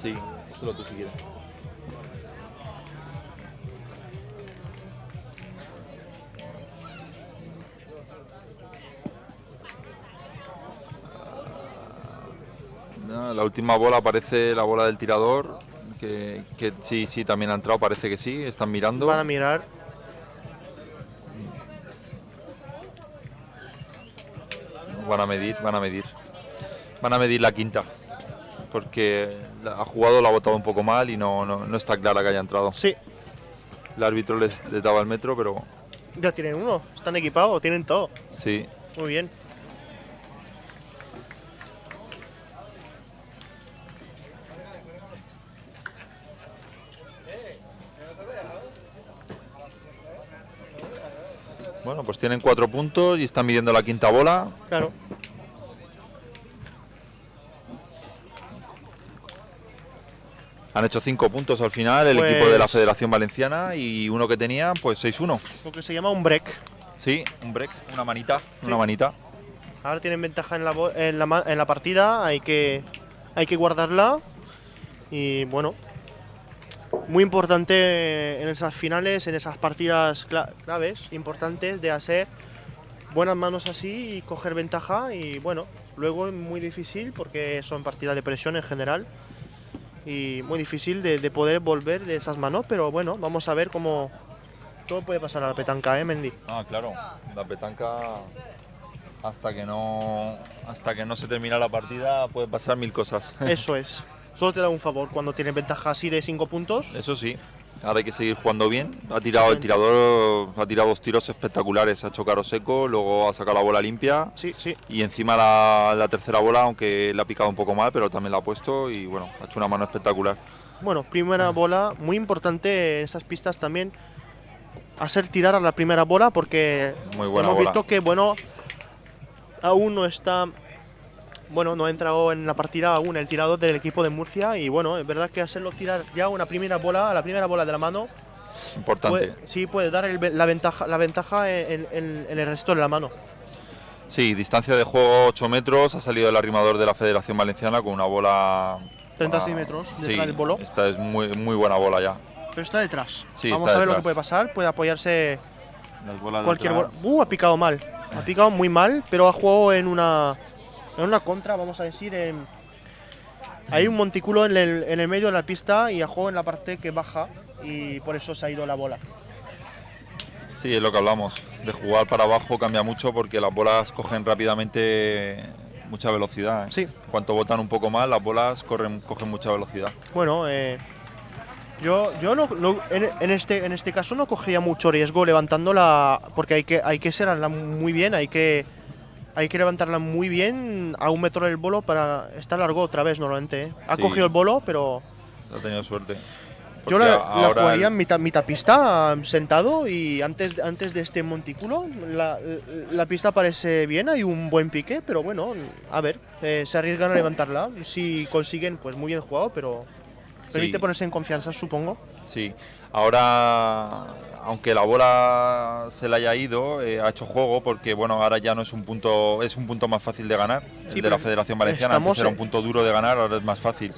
Speaker 2: Sí, solo tú si quieres. No, la última bola parece la bola del tirador, que, que sí, sí, también ha entrado, parece que sí, están mirando.
Speaker 1: Van a mirar.
Speaker 2: van a medir, van a medir. Van a medir la quinta. Porque ha jugado, la ha botado un poco mal y no, no, no está clara que haya entrado.
Speaker 1: Sí,
Speaker 2: El árbitro les, les daba el metro, pero
Speaker 1: ya tienen uno. Están equipados, tienen todo.
Speaker 2: sí.
Speaker 1: Muy bien.
Speaker 2: Bueno, pues tienen cuatro puntos y están midiendo la quinta bola.
Speaker 1: Claro.
Speaker 2: Han hecho cinco puntos al final el equipo de la
Speaker 1: Pues-
Speaker 2: Federación Valenciana y uno que tenía, pues 6-1.
Speaker 1: Lo que se llama un break.
Speaker 2: Sí, un break, una manita,
Speaker 1: Sí.
Speaker 2: una manita.
Speaker 1: Ahora tienen ventaja en la, en la, en la partida, hay que, hay que guardarla. Y bueno, muy importante en esas finales, en esas partidas cla- claves, importantes de hacer buenas manos así y coger ventaja. Y bueno, luego es muy difícil porque son partidas de presión en general. Y muy difícil de, de poder volver de esas manos, pero bueno, vamos a ver cómo todo puede pasar a la petanca, ¿eh, Mendy?
Speaker 2: Ah, claro, la petanca hasta que no hasta que no se termina la partida puede pasar mil cosas.
Speaker 1: Eso (laughs) es. Solo te da un favor cuando tienes ventaja así de 5 puntos.
Speaker 2: Eso sí. Ahora hay que seguir jugando bien. Ha tirado el tirador, ha tirado dos tiros espectaculares, ha hecho caro seco, luego ha sacado la bola limpia
Speaker 1: Sí, sí.
Speaker 2: y encima la, la tercera bola, aunque le ha picado un poco mal, pero también la ha puesto y bueno, ha hecho una mano espectacular.
Speaker 1: Bueno, primera bola, muy importante en esas pistas también hacer tirar a la primera bola porque
Speaker 2: Muy buena
Speaker 1: hemos
Speaker 2: bola.
Speaker 1: visto que bueno aún no está bueno, no ha entrado en la partida aún el tirador del equipo de Murcia y bueno, es verdad que hacerlo tirar ya una primera bola, a la primera bola de la mano,
Speaker 2: Importante.
Speaker 1: puede- sí puede dar el la ventaja, la ventaja en, en- en el resto de la mano.
Speaker 2: Sí, distancia de juego 8 metros, ha salido el arrimador de la Federación Valenciana con una bola...
Speaker 1: 36
Speaker 2: ah,
Speaker 1: metros
Speaker 2: sí,
Speaker 1: detrás del bolo.
Speaker 2: Esta es muy, muy buena bola ya.
Speaker 1: Pero está detrás.
Speaker 2: Sí,
Speaker 1: Vamos
Speaker 2: está
Speaker 1: a ver lo que puede pasar. Puede apoyarse
Speaker 2: Las bolas
Speaker 1: cualquier bola. Uh, ha picado mal. Ha picado muy mal, pero ha jugado en una en una contra, vamos a decir. En, hay un montículo en el, en el medio de la pista y jugado en la parte que baja y por eso se ha ido la bola.
Speaker 2: Sí, es lo que hablamos. De jugar para abajo cambia mucho porque las bolas cogen rápidamente mucha velocidad. ¿eh?
Speaker 1: Sí.
Speaker 2: Cuanto botan un poco más, las bolas corren, cogen mucha velocidad.
Speaker 1: Bueno, eh, yo, yo no, no- en, en este, en este caso no cogería mucho riesgo levantándola porque hay que, hay que serla muy bien, hay que, hay que levantarla muy bien a un metro del bolo para estar largo otra vez normalmente. ¿eh? Ha
Speaker 2: Sí.
Speaker 1: cogido el bolo, pero
Speaker 2: Ha tenido suerte.
Speaker 1: yo la, la jugaría
Speaker 2: el-
Speaker 1: en mitad, mitad pista sentado y antes, antes de este montículo la, la pista parece bien, hay un buen pique, pero bueno, a ver, eh, se arriesgan a levantarla. Si consiguen, pues muy bien jugado, pero permite
Speaker 2: Sí.
Speaker 1: ponerse en confianza, supongo.
Speaker 2: Sí, ahora, aunque la bola se le haya ido, eh, ha hecho juego porque bueno, ahora ya no es un punto, es un punto más fácil de ganar.
Speaker 1: Sí,
Speaker 2: el de la Federación Valenciana antes era un punto duro de ganar, ahora es más fácil.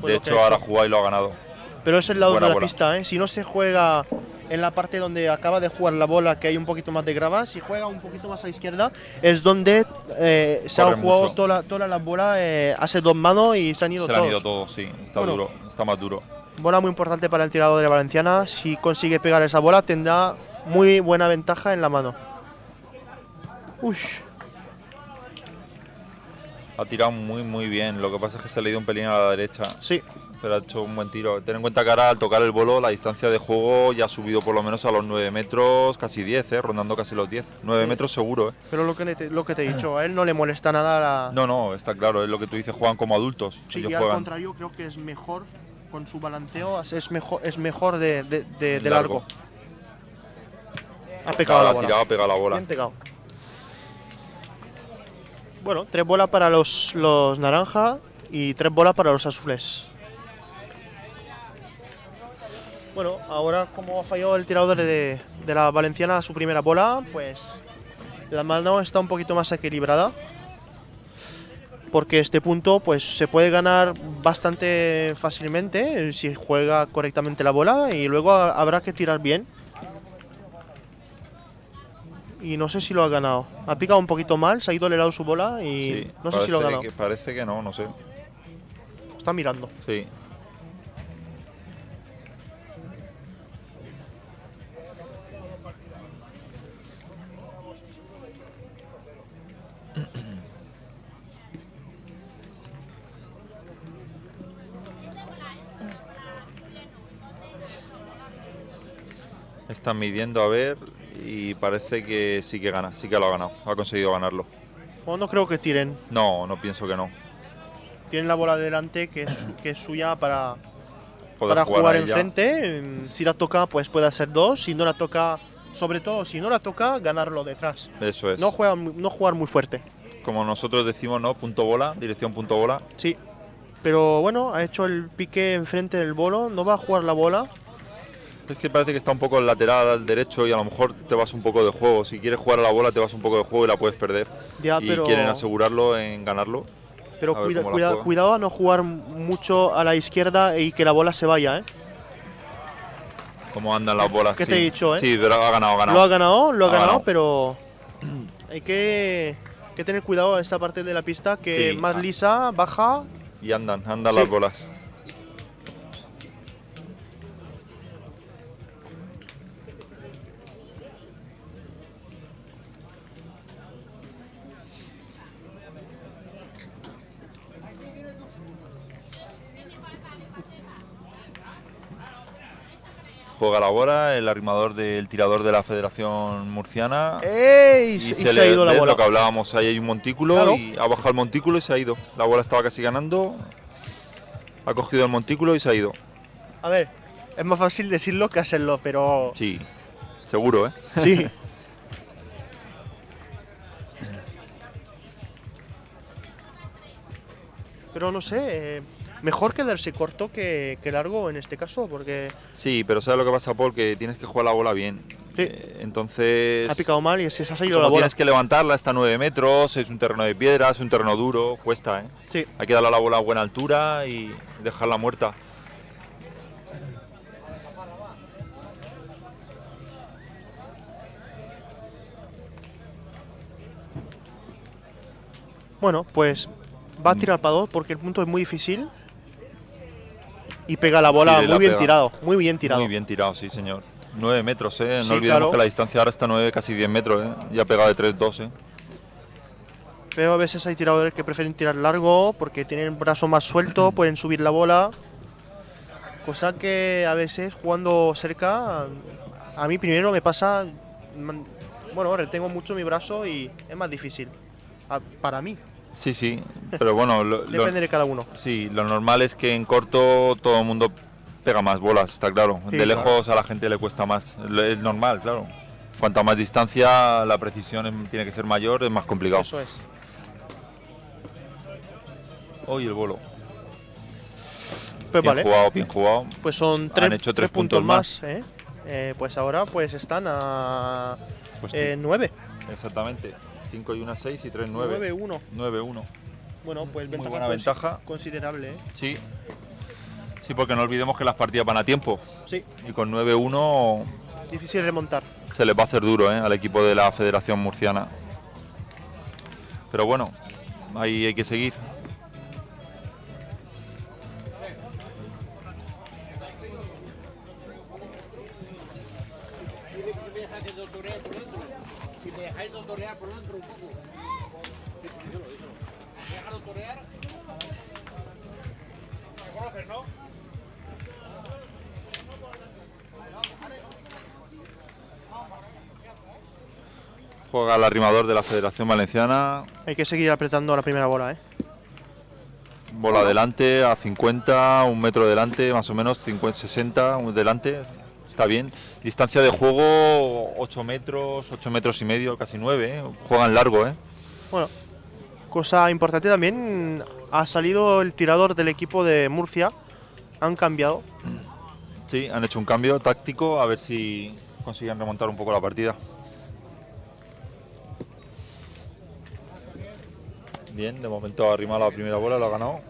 Speaker 1: Pues
Speaker 2: de hecho,
Speaker 1: ha
Speaker 2: ahora jugado y lo ha ganado.
Speaker 1: Pero es el lado
Speaker 2: Buena
Speaker 1: de la
Speaker 2: bola.
Speaker 1: pista, ¿eh? Si no se juega en la parte donde acaba de jugar la bola, que hay un poquito más de grava, si juega un poquito más a la izquierda, es donde eh, se ha jugado toda la, toda la bola, eh, hace dos manos y se han ido
Speaker 2: Se le han
Speaker 1: todos.
Speaker 2: ido todos, sí, está
Speaker 1: Bueno.
Speaker 2: duro, está más duro.
Speaker 1: Bola muy importante para el tirador de la Valenciana. Si consigue pegar esa bola, tendrá muy buena ventaja en la mano. Ush.
Speaker 2: Ha tirado muy muy bien, lo que pasa es que se le ha ido un pelín a la derecha,
Speaker 1: Sí,
Speaker 2: pero ha hecho un buen tiro. Ten en cuenta que ahora al tocar el bolo la distancia de juego ya ha subido por lo menos a los 9 metros, casi 10, eh, rondando casi los 10. 9
Speaker 1: Sí.
Speaker 2: metros seguro, eh.
Speaker 1: pero lo que, te, lo que te he dicho, a él no le molesta nada la.
Speaker 2: No, no, está claro, es lo que tú dices, juegan como adultos.
Speaker 1: Sí,
Speaker 2: ellos
Speaker 1: y al
Speaker 2: juegan
Speaker 1: contrario, creo que es mejor con su balanceo, es mejor, es mejor de, de- de- de
Speaker 2: Largo.
Speaker 1: largo. Ha pegado la
Speaker 2: ha
Speaker 1: bola.
Speaker 2: tirado, ha pegado la bola.
Speaker 1: Bien pegado. Bueno, tres bolas para los, los naranja y tres bolas para los azules. Bueno, ahora como ha fallado el tirador de, de la valenciana su primera bola, pues la mano está un poquito más equilibrada. Porque este punto pues se puede ganar bastante fácilmente eh, si juega correctamente la bola y luego ha- habrá que tirar bien y no sé si lo ha ganado. Ha picado un poquito mal, se ha ido al lado su bola y
Speaker 2: Sí,
Speaker 1: no sé si lo ha ganado.
Speaker 2: que- parece que no, no sé.
Speaker 1: Está mirando.
Speaker 2: Sí. Están midiendo a ver y parece que sí que gana, sí que lo ha ganado, ha conseguido ganarlo.
Speaker 1: Bueno, no creo que tiren.
Speaker 2: No, no pienso que no.
Speaker 1: Tienen la bola delante que es, (coughs) que es suya para,
Speaker 2: Poder
Speaker 1: para jugar,
Speaker 2: ella.
Speaker 1: enfrente. Si la toca, pues puede hacer dos. Si no la toca, sobre todo si no la toca, ganarlo detrás.
Speaker 2: Eso es.
Speaker 1: No, juega, no jugar muy fuerte.
Speaker 2: Como nosotros decimos, ¿no? Punto bola, dirección punto bola.
Speaker 1: Sí. Pero bueno, ha hecho el pique enfrente del bolo. No va a jugar la bola.
Speaker 2: Es que parece que está un poco el lateral al derecho y a lo mejor te vas un poco de juego. Si quieres jugar a la bola, te vas un poco de juego y la puedes perder.
Speaker 1: Ya,
Speaker 2: y
Speaker 1: pero,
Speaker 2: quieren asegurarlo en ganarlo.
Speaker 1: pero
Speaker 2: a
Speaker 1: cuida- cuida- cuidado a no jugar mucho a la izquierda y que la bola se vaya. ¿eh?
Speaker 2: Cómo andan las bolas.
Speaker 1: ¿Qué
Speaker 2: sí.
Speaker 1: te he dicho, eh?
Speaker 2: Sí, pero ha ganado, ha ganado.
Speaker 1: Lo ha ganado, lo ha,
Speaker 2: Ha
Speaker 1: ganado,
Speaker 2: ganado.
Speaker 1: pero (clears throat) hay que, que tener cuidado a esta parte de la pista que
Speaker 2: Sí,
Speaker 1: más lisa, baja.
Speaker 2: Y andan, andan
Speaker 1: Sí.
Speaker 2: las bolas. Juega la bola, el arrimador del tirador de la Federación Murciana.
Speaker 1: ¡Ey!
Speaker 2: Y,
Speaker 1: Y,
Speaker 2: se,
Speaker 1: se,
Speaker 2: le,
Speaker 1: ha ido la bola.
Speaker 2: Lo que hablábamos, ahí hay un montículo
Speaker 1: Claro.
Speaker 2: y ha bajado el montículo y se ha ido. La bola estaba casi ganando. Ha cogido el montículo y se ha ido.
Speaker 1: A ver, es más fácil decirlo que hacerlo, pero
Speaker 2: Sí, seguro, ¿eh?
Speaker 1: sí. (laughs) pero no sé, eh, mejor quedarse corto que, que largo en este caso, porque
Speaker 2: Sí, pero ¿sabes lo que pasa, Paul? Que tienes que jugar la bola bien.
Speaker 1: Sí.
Speaker 2: Eh, entonces,
Speaker 1: ha picado mal y se, se ha salido la bola.
Speaker 2: tienes que levantarla hasta 9 metros, es un terreno de piedra, es un terreno duro, cuesta, ¿eh?
Speaker 1: Sí,
Speaker 2: Hay que darle a la bola a buena altura y dejarla muerta.
Speaker 1: bueno, pues va a tirar para dos porque el punto es muy difícil. Y pega la bola muy
Speaker 2: la
Speaker 1: bien
Speaker 2: pega.
Speaker 1: tirado, muy bien tirado.
Speaker 2: Muy bien tirado, sí, señor. 9 metros, ¿eh? No
Speaker 1: Sí,
Speaker 2: olvidemos
Speaker 1: claro.
Speaker 2: que la distancia ahora está 9, casi 10 metros, ¿eh? Y ha pegado de 3-2, ¿eh?
Speaker 1: Pero a veces hay tiradores que prefieren tirar largo porque tienen el brazo más suelto, (clears throat) pueden subir la bola. Cosa que a veces jugando cerca, a mí primero me pasa. Bueno, retengo mucho mi brazo y es más difícil. para mí,
Speaker 2: Sí, sí, pero bueno, lo- lo-
Speaker 1: depende de cada uno.
Speaker 2: sí, lo normal es que en corto todo el mundo pega más bolas, está claro.
Speaker 1: Sí,
Speaker 2: de
Speaker 1: claro.
Speaker 2: lejos a la gente le cuesta más, es normal, claro. Cuanta más distancia, la precisión em- tiene que ser mayor, es más complicado.
Speaker 1: Eso es.
Speaker 2: Hoy el bolo.
Speaker 1: Pues
Speaker 2: bien
Speaker 1: vale,
Speaker 2: jugado, bien jugado.
Speaker 1: pues son tres,
Speaker 2: hecho
Speaker 1: tres
Speaker 2: tres
Speaker 1: puntos,
Speaker 2: puntos
Speaker 1: más. ¿eh? Eh, pues ahora pues están a
Speaker 2: Pues
Speaker 1: eh, 9.
Speaker 2: Exactamente. 5 y 1, 6 y 3, 9.
Speaker 1: 9-1.
Speaker 2: 9-1.
Speaker 1: Bueno, pues ventaja,
Speaker 2: buena ventaja.
Speaker 1: considerable. ¿eh?
Speaker 2: Sí. Sí, porque no olvidemos que las partidas van a tiempo.
Speaker 1: Sí,
Speaker 2: Y con 9-1
Speaker 1: difícil remontar.
Speaker 2: se les va a hacer duro ¿eh? al equipo de la Federación Murciana. Pero bueno, ahí hay que seguir. Juega el arrimador de la Federación Valenciana.
Speaker 1: Hay que seguir apretando la primera bola, ¿eh?
Speaker 2: Bola adelante a 50, un metro delante, más o menos 50, 60 un delante. Está bien. Distancia de juego 8 metros, 8 metros y medio, casi 9. ¿eh? Juegan largo, ¿eh?
Speaker 1: Bueno, cosa importante también, ha salido el tirador del equipo de Murcia. Han cambiado.
Speaker 2: Sí, han hecho un cambio táctico a ver si consiguen remontar un poco la partida. Bien, de momento ha arrimado la primera bola, lo ha ganado.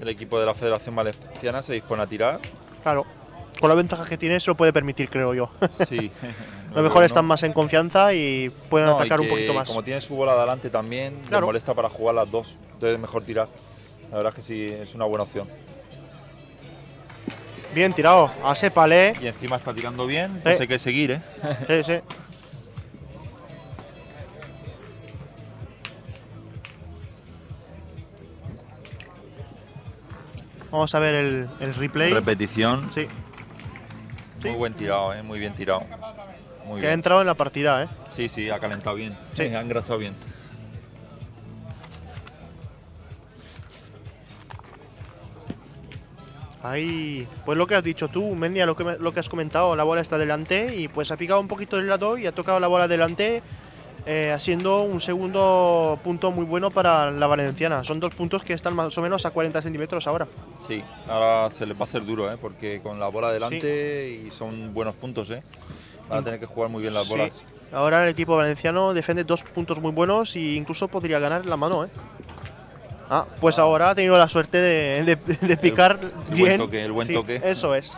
Speaker 2: El equipo de la Federación Valenciana se dispone a tirar.
Speaker 1: Claro, con la ventaja que tiene se lo puede permitir, creo yo.
Speaker 2: Sí. (laughs)
Speaker 1: A lo mejor están más en confianza y pueden atacar un poquito más.
Speaker 2: Como tiene su bola adelante también,
Speaker 1: claro.
Speaker 2: les molesta para jugar las dos. Entonces es mejor tirar. La verdad es que sí, es una buena opción.
Speaker 1: Bien tirado, a palé.
Speaker 2: Y encima está tirando bien, sí.
Speaker 1: no
Speaker 2: sé qué seguir, ¿eh? (laughs)
Speaker 1: Sí, sí. Vamos a ver el, el replay.
Speaker 2: Repetición.
Speaker 1: Sí.
Speaker 2: Muy buen tirado, ¿eh? muy bien tirado. Muy
Speaker 1: que ha
Speaker 2: bien.
Speaker 1: entrado en la partida, ¿eh?
Speaker 2: Sí, sí, ha calentado bien.
Speaker 1: Sí.
Speaker 2: ha engrasado bien.
Speaker 1: Ahí, pues lo que has dicho tú, Mendia, lo que, lo que has comentado, la bola está delante y pues ha picado un poquito del lado y ha tocado la bola delante, eh, haciendo un segundo punto muy bueno para la valenciana. Son dos puntos que están más o menos a 40 centímetros ahora.
Speaker 2: Sí, ahora se les va a hacer duro, ¿eh? porque con la bola delante y son buenos puntos. ¿eh? Van a tener que jugar muy bien las
Speaker 1: Sí.
Speaker 2: bolas.
Speaker 1: Ahora el equipo valenciano defiende dos puntos muy buenos e incluso podría ganar la mano, ¿eh? Ah, pues ahora ha tenido la suerte de, de- de picar
Speaker 2: el
Speaker 1: bien.
Speaker 2: buen toque, el buen
Speaker 1: Sí,
Speaker 2: toque.
Speaker 1: Eso es.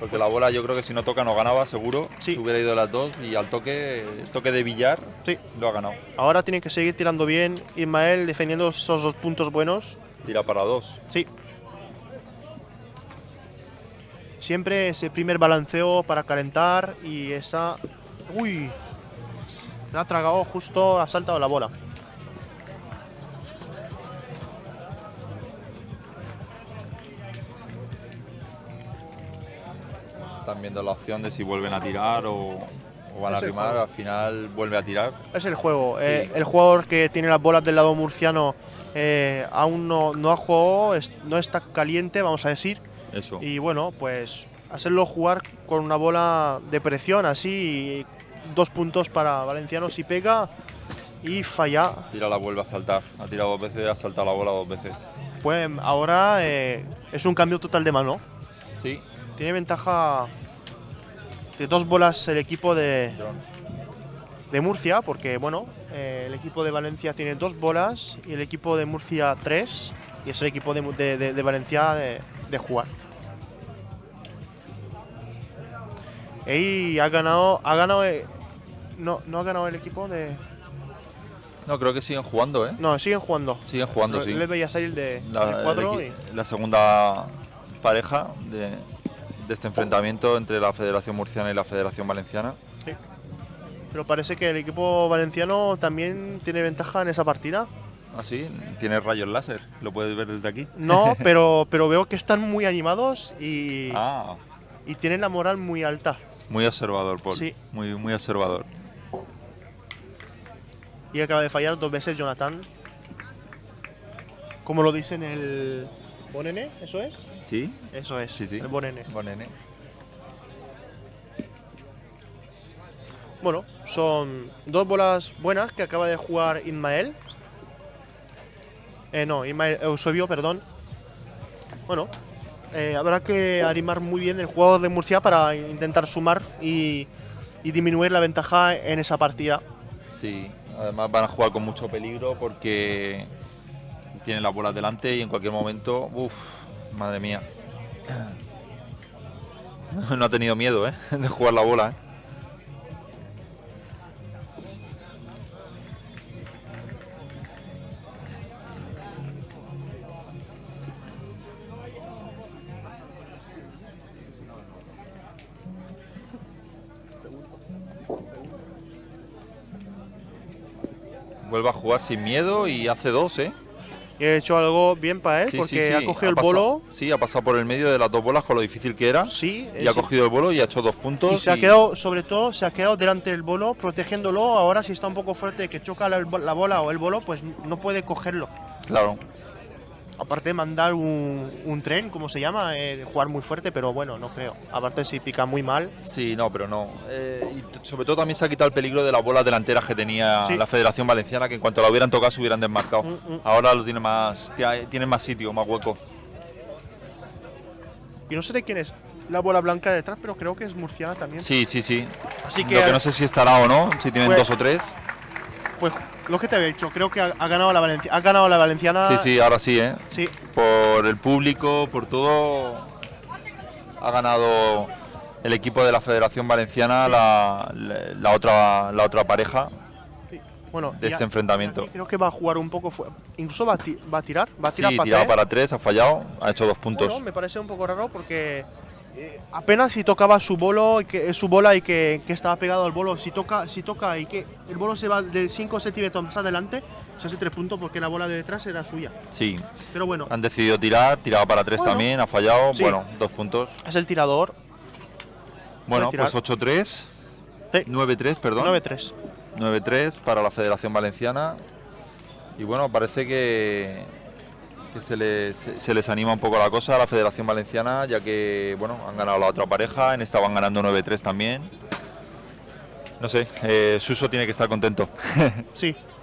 Speaker 2: Porque la bola yo creo que si no toca no ganaba, seguro.
Speaker 1: Sí.
Speaker 2: Si hubiera ido las dos y al toque, toque de billar,
Speaker 1: Sí.
Speaker 2: lo ha ganado.
Speaker 1: Ahora tiene que seguir tirando bien. Ismael defendiendo esos dos puntos buenos.
Speaker 2: Tira para dos.
Speaker 1: Sí. Siempre ese primer balanceo para calentar y esa. Uy. Se ha tragado justo, ha saltado la bola.
Speaker 2: Están viendo la opción de si vuelven a tirar o, o van a rimar. Al final vuelve a tirar.
Speaker 1: Es el juego.
Speaker 2: Sí.
Speaker 1: Eh, el jugador que tiene las bolas del lado murciano eh, aún no, no ha jugado, es- no está caliente, vamos a decir.
Speaker 2: Eso.
Speaker 1: Y bueno, pues hacerlo jugar con una bola de presión así. y dos puntos para Valenciano si pega y falla.
Speaker 2: Tira la vuelve a saltar. Ha tirado dos veces, ha saltado la bola dos veces.
Speaker 1: Pues ahora eh, es un cambio total de mano.
Speaker 2: Sí.
Speaker 1: Tiene ventaja de dos bolas el equipo de, de Murcia, porque bueno, eh, el equipo de Valencia tiene dos bolas y el equipo de Murcia tres, y es el equipo de, de- de- Valencia de, de jugar. Y ha ganado, ha ganado, eh, no, no ha ganado el equipo de,
Speaker 2: No, creo que siguen jugando, ¿eh?
Speaker 1: no, siguen jugando.
Speaker 2: Siguen jugando, sí.
Speaker 1: Les veía salir de,
Speaker 2: La,
Speaker 1: y
Speaker 2: la segunda pareja de, de este enfrentamiento entre la Federación Murciana y la Federación Valenciana.
Speaker 1: Sí. Pero parece que el equipo valenciano también tiene ventaja en esa partida.
Speaker 2: Ah, sí, tiene rayos láser. Lo puedes ver desde aquí.
Speaker 1: No, (laughs) pero, pero veo que están muy animados y,
Speaker 2: Ah,
Speaker 1: y tienen la moral muy alta.
Speaker 2: Muy observador, Paul.
Speaker 1: Sí.
Speaker 2: Muy, muy observador.
Speaker 1: Y acaba de fallar dos veces Jonathan. Como lo dice en el. ¿Bonene? ¿Eso es?
Speaker 2: ¿Sí?
Speaker 1: Eso es.
Speaker 2: Sí, sí.
Speaker 1: El Bonene.
Speaker 2: Buen nene.
Speaker 1: Bueno, son dos bolas buenas que acaba de jugar Ismael. Eh, no, Ismael Eusebio, perdón. Bueno, eh, habrá que animar muy bien el jugador de Murcia para intentar sumar y, y disminuir la ventaja en esa partida.
Speaker 2: Sí, además van a jugar con mucho peligro porque tienen las bolas delante y en cualquier momento, uff, madre mía. (clears throat) No ha tenido miedo, ¿eh? (laughs) De jugar la bola, ¿eh? Vuelve a jugar sin miedo y hace dos, ¿eh?
Speaker 1: Y he hecho algo bien para él
Speaker 2: Sí,
Speaker 1: porque
Speaker 2: sí,
Speaker 1: ha cogido el bolo.
Speaker 2: Sí, ha pasado por el medio de las dos bolas con lo difícil que era.
Speaker 1: Sí,
Speaker 2: Y ha
Speaker 1: sí.
Speaker 2: cogido el bolo y ha hecho dos puntos.
Speaker 1: Y se ha quedado, sobre todo, se ha quedado delante del bolo, protegiéndolo. Ahora, si está un poco fuerte, que choca la, la bola o el bolo, pues no puede cogerlo.
Speaker 2: Claro.
Speaker 1: Aparte de mandar un, un tren, como se llama, eh, jugar muy fuerte, pero bueno, no creo. Aparte, si pica muy mal.
Speaker 2: Sí, no, pero no. Eh, y sobre todo también se ha quitado el peligro de las bolas delanteras que tenía
Speaker 1: Sí.
Speaker 2: la Federación Valenciana, que en cuanto la hubieran tocado se hubieran desmarcado.
Speaker 1: Mm, mm.
Speaker 2: Ahora lo tiene más, tiene más sitio, más hueco.
Speaker 1: Y no sé de quién es la bola blanca de detrás, pero creo que es murciana también.
Speaker 2: Sí, sí, sí.
Speaker 1: Así
Speaker 2: Lo
Speaker 1: que
Speaker 2: no sé si estará o no, si tienen
Speaker 1: Pues-
Speaker 2: dos o tres.
Speaker 1: Pues lo que te había dicho, creo que ha, ha ganado la Valencia, ha ganado la valenciana.
Speaker 2: Sí, sí, ahora sí, ¿eh?
Speaker 1: Sí,
Speaker 2: Por el público, por todo, ha ganado el equipo de la Federación Valenciana la, la- la otra, la otra pareja.
Speaker 1: sí. Bueno,
Speaker 2: De este
Speaker 1: a-
Speaker 2: enfrentamiento.
Speaker 1: Creo que va a jugar un poco, incluso va a, ti- va a tirar, va a tirar
Speaker 2: Sí,
Speaker 1: para
Speaker 2: tirado
Speaker 1: tres.
Speaker 2: para tres, ha fallado, ha hecho dos puntos.
Speaker 1: Bueno, me parece un poco raro porque eh, apenas si tocaba su bolo, y que, su bola y que, que estaba pegado al bolo. Si toca, si toca y que el bolo se va de 5 centímetros más adelante, se hace tres puntos porque la bola de detrás era suya.
Speaker 2: Sí,
Speaker 1: Pero bueno,
Speaker 2: han decidido tirar, tiraba para tres
Speaker 1: Bueno.
Speaker 2: también, ha fallado,
Speaker 1: Sí.
Speaker 2: bueno, dos puntos.
Speaker 1: es el tirador.
Speaker 2: Bueno,
Speaker 1: tirar.
Speaker 2: pues 8-3,
Speaker 1: Sí,
Speaker 2: 9-3, perdón.
Speaker 1: 9-3.
Speaker 2: 9-3 para la Federación Valenciana. Y bueno, parece que, que se, les, se les anima un poco la cosa a la Federación Valenciana, ya que bueno, han ganado la otra pareja, en esta van ganando 9-3 también. No sé, eh, Suso tiene que estar contento.
Speaker 1: Sí. (laughs)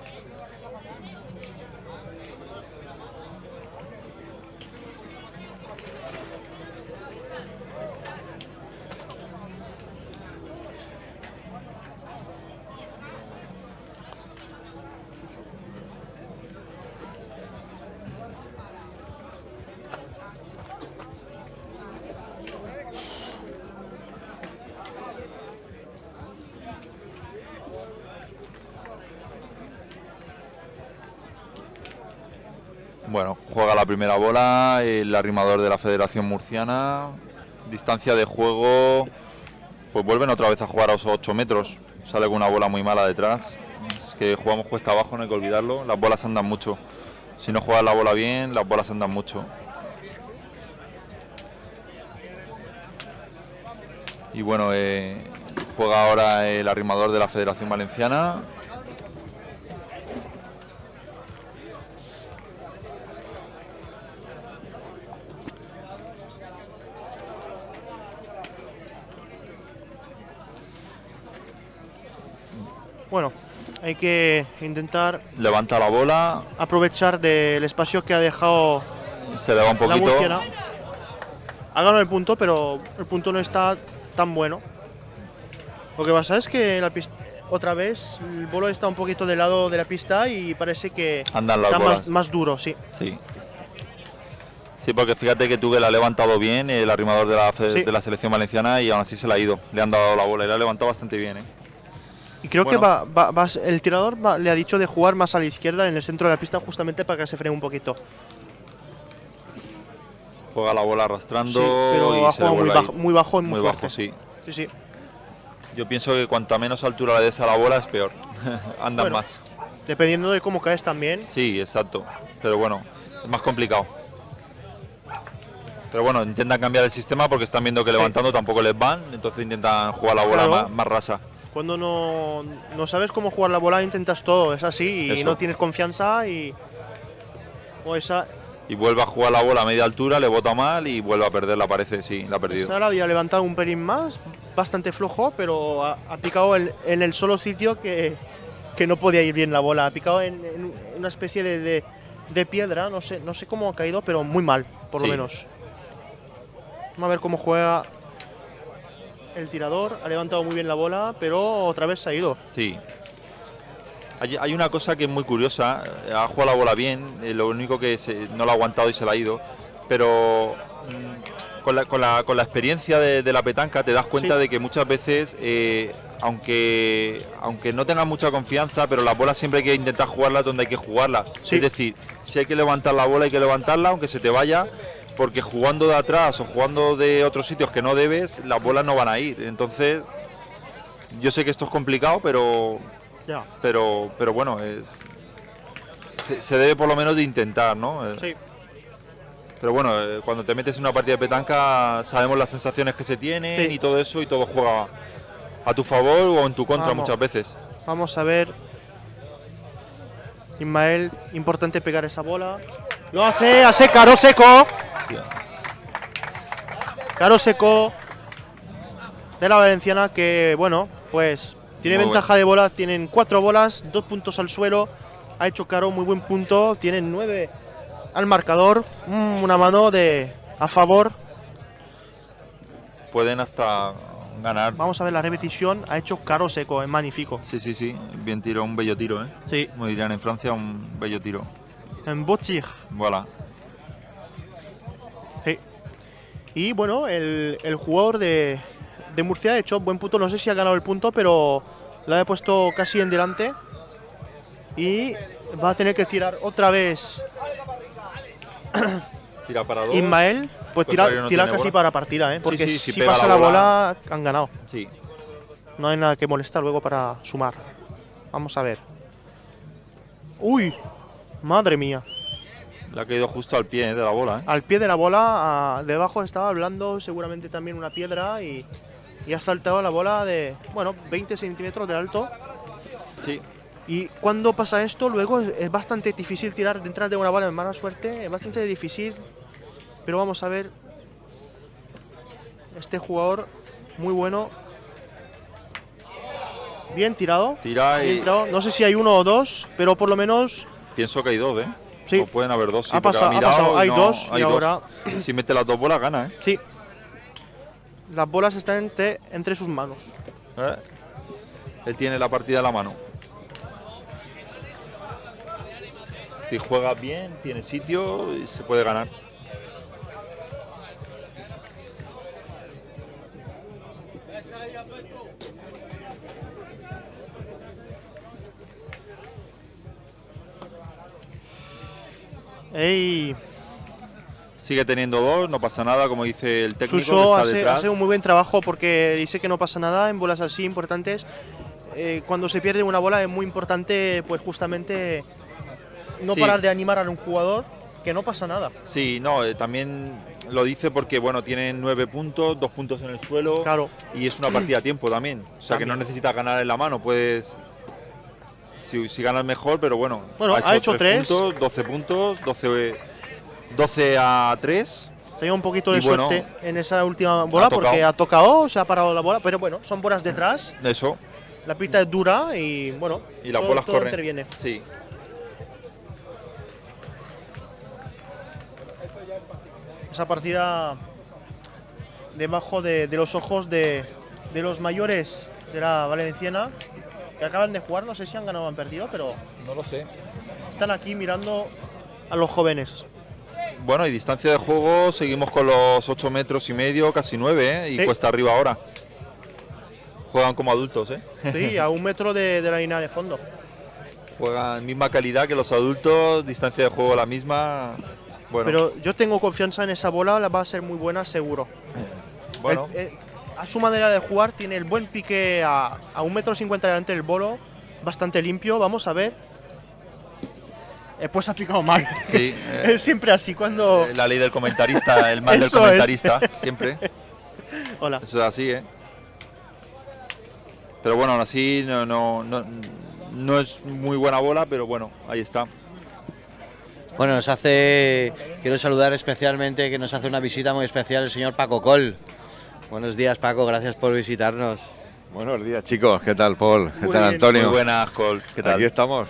Speaker 2: Bueno, juega la primera bola, el arrimador de la Federación Murciana. Distancia de juego, pues vuelven otra vez a jugar a esos 8 metros. Sale con una bola muy mala detrás. Es que jugamos cuesta abajo, no hay que olvidarlo. Las bolas andan mucho. Si no juegas la bola bien, las bolas andan mucho. Y bueno, eh, juega ahora el arrimador de la Federación Valenciana.
Speaker 1: Bueno, hay que intentar
Speaker 2: Levanta la bola,
Speaker 1: aprovechar del espacio que ha dejado
Speaker 2: se le va un
Speaker 1: la
Speaker 2: poquito.
Speaker 1: murciana. Ha ganado el punto, pero el punto no está tan bueno. Lo que pasa es que la pista, otra vez el bolo está un poquito del lado de la pista y parece que
Speaker 2: Andan
Speaker 1: está más, más duro, sí.
Speaker 2: Sí. Sí, porque fíjate que Tugue la ha levantado bien, el arrimador de la,
Speaker 1: Sí.
Speaker 2: de la selección valenciana, y aún así se la ha ido. Le han dado la bola y la ha levantado bastante bien. ¿eh?
Speaker 1: Y creo
Speaker 2: Bueno.
Speaker 1: que va, va- va- el tirador va- le ha dicho de jugar más a la izquierda en el centro de la pista justamente para que se frene un poquito.
Speaker 2: Juega la bola arrastrando
Speaker 1: Sí, pero
Speaker 2: y
Speaker 1: ha jugado muy bajo, muy bajo muy,
Speaker 2: Muy bajo, sí.
Speaker 1: Sí, sí.
Speaker 2: Yo pienso que cuanta menos altura le des a la bola es peor. (laughs) Andan
Speaker 1: Bueno.
Speaker 2: más.
Speaker 1: Dependiendo de cómo caes también.
Speaker 2: Sí, exacto. Pero bueno, es más complicado. Pero bueno, intentan cambiar el sistema porque están viendo que
Speaker 1: Sí.
Speaker 2: levantando tampoco les van, entonces intentan jugar la bola
Speaker 1: Claro.
Speaker 2: más, más rasa.
Speaker 1: Cuando no, no sabes cómo jugar la bola, intentas todo, es así, y
Speaker 2: Eso.
Speaker 1: no tienes confianza y. O esa,
Speaker 2: Y vuelve a jugar la bola a media altura, le bota mal y vuelve a perderla, parece, sí, la ha perdido.
Speaker 1: la había levantado un pelín más, bastante flojo, pero ha, ha picado en, en el solo sitio que, que no podía ir bien la bola. Ha picado en, en una especie de, de- de piedra, no sé, no sé cómo ha caído, pero muy mal, por
Speaker 2: Sí.
Speaker 1: lo menos. Vamos a ver cómo juega el tirador. Ha levantado muy bien la bola, pero otra vez se ha ido.
Speaker 2: Sí. Hay, hay una cosa que es muy curiosa. eh, Ha jugado la bola bien, eh, lo único que se- no lo ha aguantado y se la ha ido. Pero mm, con, la, con la- con la experiencia de, de la petanca te das cuenta
Speaker 1: Sí.
Speaker 2: de que muchas veces, eh, aunque, aunque no tengas mucha confianza, pero las bolas siempre hay que intentar jugarlas donde hay que jugarlas.
Speaker 1: Sí.
Speaker 2: Es decir, si hay que levantar la bola, hay que levantarla, aunque se te vaya. Porque jugando de atrás o jugando de otros sitios que no debes, las bolas no van a ir. Entonces, yo sé que esto es complicado, pero pero pero bueno es se, se debe por lo menos de intentar no Eh,
Speaker 1: sí.
Speaker 2: pero bueno eh, cuando te metes en una partida de petanca sabemos las sensaciones que se tienen
Speaker 1: Sí.
Speaker 2: y todo eso y todo juega a tu favor o en tu contra
Speaker 1: Vamos.
Speaker 2: muchas veces
Speaker 1: Vamos a ver. Ismael, importante pegar esa bola. Lo hace, hace caro seco. Caro seco de la Valenciana que, bueno, pues tiene
Speaker 2: Muy
Speaker 1: ventaja de bola. Tienen cuatro bolas, dos puntos al suelo. Ha hecho Caro muy buen punto. Tienen nueve al marcador. Mm, una mano de a favor.
Speaker 2: pueden hasta ganar
Speaker 1: Vamos a ver la repetición. Ha hecho Caro seco, es magnífico.
Speaker 2: sí sí sí bien tiro un bello tiro eh
Speaker 1: Sí,
Speaker 2: como dirían en Francia un bello tiro
Speaker 1: en Bochig.
Speaker 2: voilà
Speaker 1: Sí. Y bueno, el, el jugador de, de Murcia ha hecho buen punto. No sé si ha ganado el punto, pero lo ha puesto casi en delante. Y va a tener que tirar otra vez (coughs)
Speaker 2: tira para dos
Speaker 1: Ismael. Pues tira,
Speaker 2: no
Speaker 1: tira casi
Speaker 2: bola.
Speaker 1: para partida, ¿eh? Porque
Speaker 2: sí, si
Speaker 1: pasa
Speaker 2: la
Speaker 1: la
Speaker 2: bola-
Speaker 1: bola, han ganado.
Speaker 2: Sí.
Speaker 1: No hay nada que molestar luego para sumar. Vamos a ver. ¡Uy! Madre mía.
Speaker 2: Le ha caído justo al pie eh, de la bola, ¿eh?
Speaker 1: Al pie de la bola, debajo estaba hablando seguramente también una piedra y, y ha saltado la bola de, bueno, 20 centímetros de alto.
Speaker 2: Sí.
Speaker 1: Y cuando pasa esto, luego es, es bastante difícil tirar detrás de una bola de mala suerte. Es bastante difícil. Pero vamos a ver. Este jugador, muy bueno. Bien tirado.
Speaker 2: Tira
Speaker 1: bien
Speaker 2: y
Speaker 1: tirado. No sé si hay uno o dos, pero por lo menos
Speaker 2: pienso que hay dos, ¿eh?
Speaker 1: Sí.
Speaker 2: O pueden haber dos, sí.
Speaker 1: Ha pasado- ha
Speaker 2: mirado
Speaker 1: pasado. Hay
Speaker 2: no-
Speaker 1: dos y
Speaker 2: dos.
Speaker 1: ahora-
Speaker 2: Si mete las dos bolas, gana, ¿eh?
Speaker 1: sí. Las bolas están entre, entre sus manos.
Speaker 2: ¿Eh? Él tiene la partida en la mano. Si juega bien, tiene sitio y se puede ganar.
Speaker 1: Ey,
Speaker 2: Sigue teniendo dos, no pasa nada, como dice el técnico
Speaker 1: Suso
Speaker 2: que está
Speaker 1: hace,
Speaker 2: detrás.
Speaker 1: hace un muy buen trabajo porque dice que no pasa nada en bolas así importantes. Eh, cuando se pierde una bola es muy importante, pues justamente no
Speaker 2: Sí.
Speaker 1: parar de animar a un jugador, que no pasa nada.
Speaker 2: Sí, no, eh, también lo dice porque bueno, tienen nueve puntos, dos puntos en el suelo
Speaker 1: Claro,
Speaker 2: y es una partida a tiempo también. O sea que no
Speaker 1: También.
Speaker 2: necesitas ganar en la mano, puedes. Si, si ganas mejor, pero bueno.
Speaker 1: Bueno, ha hecho tres.
Speaker 2: puntos, 12 puntos, 12, 12 a 3.
Speaker 1: tenía un poquito de
Speaker 2: Y bueno,
Speaker 1: suerte en esa última bola porque ha tocado, se ha parado la bola, pero bueno, son bolas detrás,
Speaker 2: Eso.
Speaker 1: la pista es dura y bueno,
Speaker 2: Y las
Speaker 1: todo,
Speaker 2: bolas
Speaker 1: todo
Speaker 2: corren.
Speaker 1: interviene.
Speaker 2: Sí.
Speaker 1: Esa partida debajo de, de los ojos de, de los mayores de la Valenciana, que acaban de jugar, no sé si han ganado o han perdido, pero
Speaker 2: No lo sé.
Speaker 1: están aquí mirando a los jóvenes.
Speaker 2: Bueno, y distancia de juego, seguimos con los 8 metros y medio, casi 9, ¿eh? y
Speaker 1: Sí.
Speaker 2: cuesta arriba ahora. Juegan como adultos, ¿eh?
Speaker 1: Sí, a un metro de, de la línea de fondo.
Speaker 2: Juegan misma calidad que los adultos, distancia de juego la misma. Bueno,
Speaker 1: Pero yo tengo confianza en esa bola, la va a ser muy buena, seguro.
Speaker 2: bueno.
Speaker 1: El- el- a su manera de jugar, tiene el buen pique a, a un metro cincuenta delante del bolo, bastante limpio. Vamos a ver. Eh, pues ha picado mal.
Speaker 2: Sí, (laughs) eh,
Speaker 1: es siempre así cuando.
Speaker 2: la ley del comentarista, el mal del (laughs)
Speaker 1: es.
Speaker 2: comentarista, siempre. (laughs)
Speaker 1: Hola.
Speaker 2: Eso es así, ¿eh? Pero bueno, aún así no, no, no, no es muy buena bola, pero bueno, ahí está.
Speaker 5: Bueno, nos hace, quiero saludar especialmente, que nos hace una visita muy especial el señor Paco Col. Buenos días Paco, gracias por visitarnos.
Speaker 3: Buenos días chicos, ¿qué tal Paul? ¿Qué
Speaker 1: Muy
Speaker 3: tal. Antonio?
Speaker 2: Muy buenas, Col. ¿Qué tal?
Speaker 3: Aquí estamos,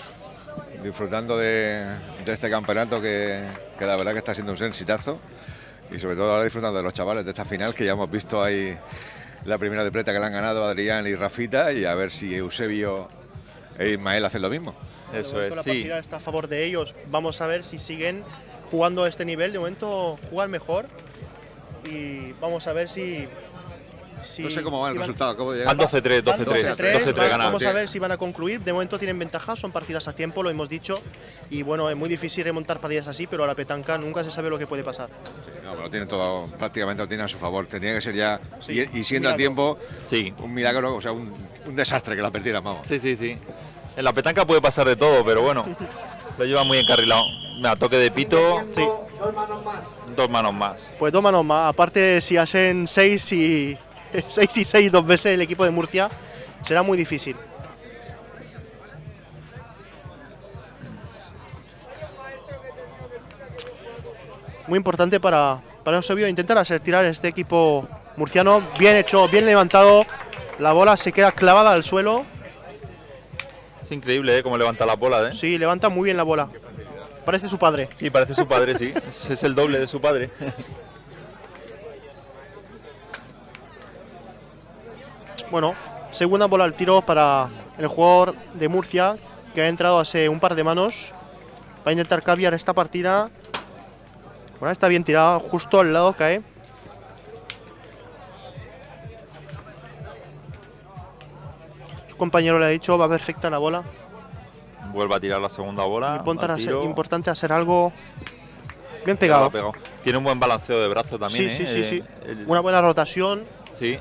Speaker 3: disfrutando de, de este campeonato que, que la verdad que está siendo un exitazo y sobre todo ahora disfrutando de los chavales de esta final que ya hemos visto ahí la primera de pleta que le han ganado Adrián y Rafita y a ver si Eusebio e Ismael hacen lo mismo.
Speaker 2: Eso es,
Speaker 1: la
Speaker 2: sí.
Speaker 1: partida está a favor de ellos. Vamos a ver si siguen jugando a este nivel. De momento juegan mejor. Y vamos a ver si. Si
Speaker 3: No sé cómo va
Speaker 1: si
Speaker 3: el
Speaker 1: van-
Speaker 3: resultado, acabo de
Speaker 2: Van
Speaker 3: llegar.
Speaker 2: 12-3,
Speaker 1: van
Speaker 2: 12-3.
Speaker 1: 12-3,
Speaker 2: 12-3
Speaker 1: va-
Speaker 2: gana.
Speaker 1: Vamos a ver si van a concluir. De momento tienen ventaja, son partidas a tiempo, lo hemos dicho. Y bueno, es muy difícil remontar partidas así, pero a la petanca nunca se sabe lo que puede pasar.
Speaker 3: Sí, no, pero lo tiene todo, prácticamente lo tiene a su favor. Tenía que ser ya,
Speaker 1: Sí,
Speaker 3: y, y siendo a tiempo,
Speaker 2: Sí,
Speaker 3: un milagro, o sea, un, un desastre que la perdieran, vamos.
Speaker 2: sí, sí, sí. En la petanca puede pasar de todo, pero bueno, (laughs) lo lleva muy encarrilado. Mira, toque de pito,
Speaker 1: Sí,
Speaker 2: dos manos más.
Speaker 1: pues dos manos más. Aparte, si hacen 6 y (laughs) 6 y 6 dos veces el equipo de Murcia, será muy difícil. Muy importante para, para Eusebio intentar hacer tirar este equipo murciano. Bien hecho, bien levantado. La bola se queda clavada al suelo.
Speaker 2: Es increíble, ¿eh? Cómo levanta la bola, ¿eh?
Speaker 1: Sí, levanta muy bien la bola. Parece su padre.
Speaker 2: Sí, parece su padre, sí. Es, (laughs) es el doble de su padre. (laughs)
Speaker 1: Bueno, segunda bola al tiro para el jugador de Murcia que ha entrado hace un par de manos. Va a intentar cambiar esta partida. Bueno, está bien tirada, justo al lado cae. Su compañero le ha dicho, va perfecta la bola.
Speaker 2: Vuelve a tirar la segunda bola.
Speaker 1: Importante hacer, importante hacer algo. Bien pegado.
Speaker 2: Tiene un buen balanceo de brazo también.
Speaker 1: Sí,
Speaker 2: ¿eh?
Speaker 1: sí, sí,
Speaker 2: Eh,
Speaker 1: sí.
Speaker 2: el-
Speaker 1: Una buena rotación.
Speaker 2: Sí.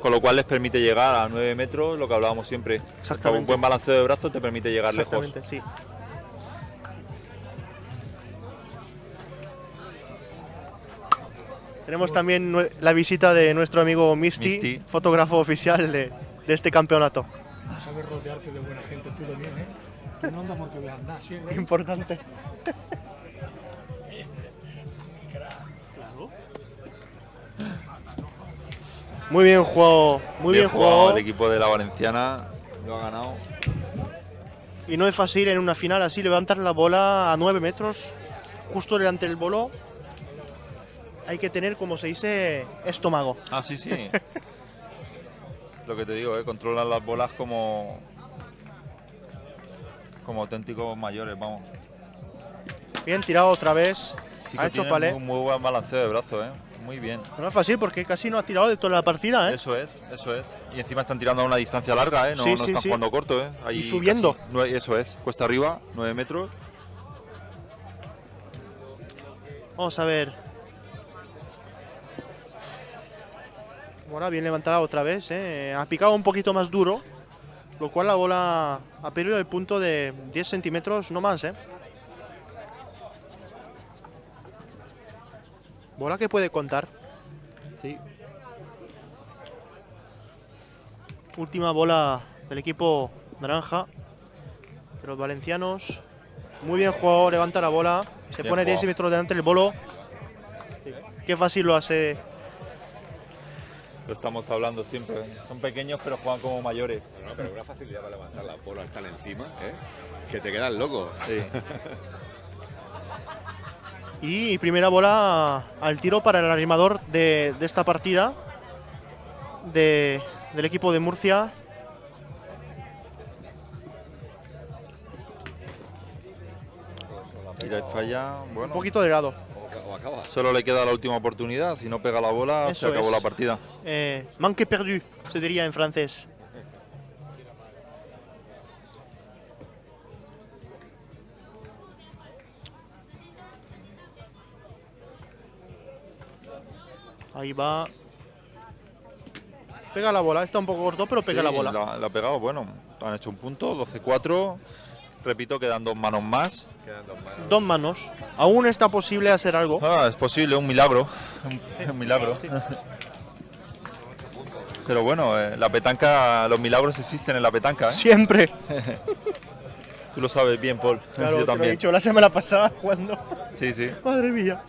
Speaker 2: Con lo cual les permite llegar a 9 metros, lo que hablábamos siempre.
Speaker 1: Exactamente.
Speaker 2: Un buen balanceo de brazo te permite llegar lejos.
Speaker 1: Exactamente, sí. Tenemos también la visita de nuestro amigo Misty,
Speaker 2: Misty.
Speaker 1: fotógrafo oficial de, de este campeonato.
Speaker 6: Sabes rodearte de buena gente tú también, ¿eh? Tú no andas porque veas nada, ¿sí? güey?
Speaker 1: Importante. (laughs) Muy bien jugado, muy bien, jugado.
Speaker 2: El equipo de la Valenciana lo ha ganado.
Speaker 1: Y no es fácil en una final así levantar la bola a 9 metros, justo delante del bolo. Hay que tener, como se dice, estómago.
Speaker 2: Ah, sí, sí. (laughs) es lo que te digo, ¿eh? controlan las bolas como como auténticos mayores, vamos.
Speaker 1: Bien tirado otra vez.
Speaker 2: Sí
Speaker 1: ha hecho palé.
Speaker 2: muy, muy buen balanceo de brazo, ¿eh? Muy bien.
Speaker 1: No es fácil porque casi no ha tirado de toda la partida, ¿eh?
Speaker 2: Eso es, eso es. Y encima están tirando a una distancia larga, ¿eh? No,
Speaker 1: Sí,
Speaker 2: no
Speaker 1: sí,
Speaker 2: están
Speaker 1: sí.
Speaker 2: jugando corto, ¿eh? Ahí
Speaker 1: Y subiendo.
Speaker 2: casi eso es, cuesta arriba, 9 metros.
Speaker 1: Vamos a ver. Ahora bien levantada otra vez, ¿eh? Ha picado un poquito más duro, lo cual la bola ha perdido el punto de 10 centímetros, no más, ¿eh? Bola que puede contar.
Speaker 2: Sí.
Speaker 1: Última bola del equipo naranja. De los valencianos. Muy bien jugado, levanta la bola. Se
Speaker 2: Bien
Speaker 1: pone 10
Speaker 2: jugado.
Speaker 1: metros delante del bolo. Qué fácil lo hace.
Speaker 2: Lo estamos hablando siempre. Son pequeños pero juegan como mayores.
Speaker 3: No, pero una facilidad para levantar la bola tan encima, ¿eh? Que te quedas loco.
Speaker 2: Sí. (laughs)
Speaker 1: Y primera bola al tiro para el animador de, de esta partida. de- del equipo de Murcia.
Speaker 2: Tira y falla.
Speaker 1: Un
Speaker 2: Bueno,
Speaker 1: poquito de lado.
Speaker 3: O,
Speaker 2: solo le queda la última oportunidad. Si no pega la bola,
Speaker 1: Eso
Speaker 2: se acabó
Speaker 1: es.
Speaker 2: la partida.
Speaker 1: Eh, manque perdu, se diría en francés. Ahí va. Pega la bola, está un poco corto, pero pega
Speaker 2: Sí,
Speaker 1: la bola.
Speaker 2: La, la ha pegado, bueno. Han hecho un punto, 12-4. Repito, quedan dos manos más.
Speaker 3: Quedan dos manos.
Speaker 1: Dos manos. Aún está posible hacer algo.
Speaker 2: Ah, es posible, un milagro. Un, milagro. Pero bueno, eh, la petanca, los milagros existen en la petanca, ¿eh?
Speaker 1: Siempre.
Speaker 2: Tú lo sabes bien, Paul.
Speaker 1: Claro,
Speaker 2: Yo
Speaker 1: te lo he
Speaker 2: también.
Speaker 1: dicho la semana pasada (laughs) cuando.
Speaker 2: Sí, sí.
Speaker 1: Madre mía.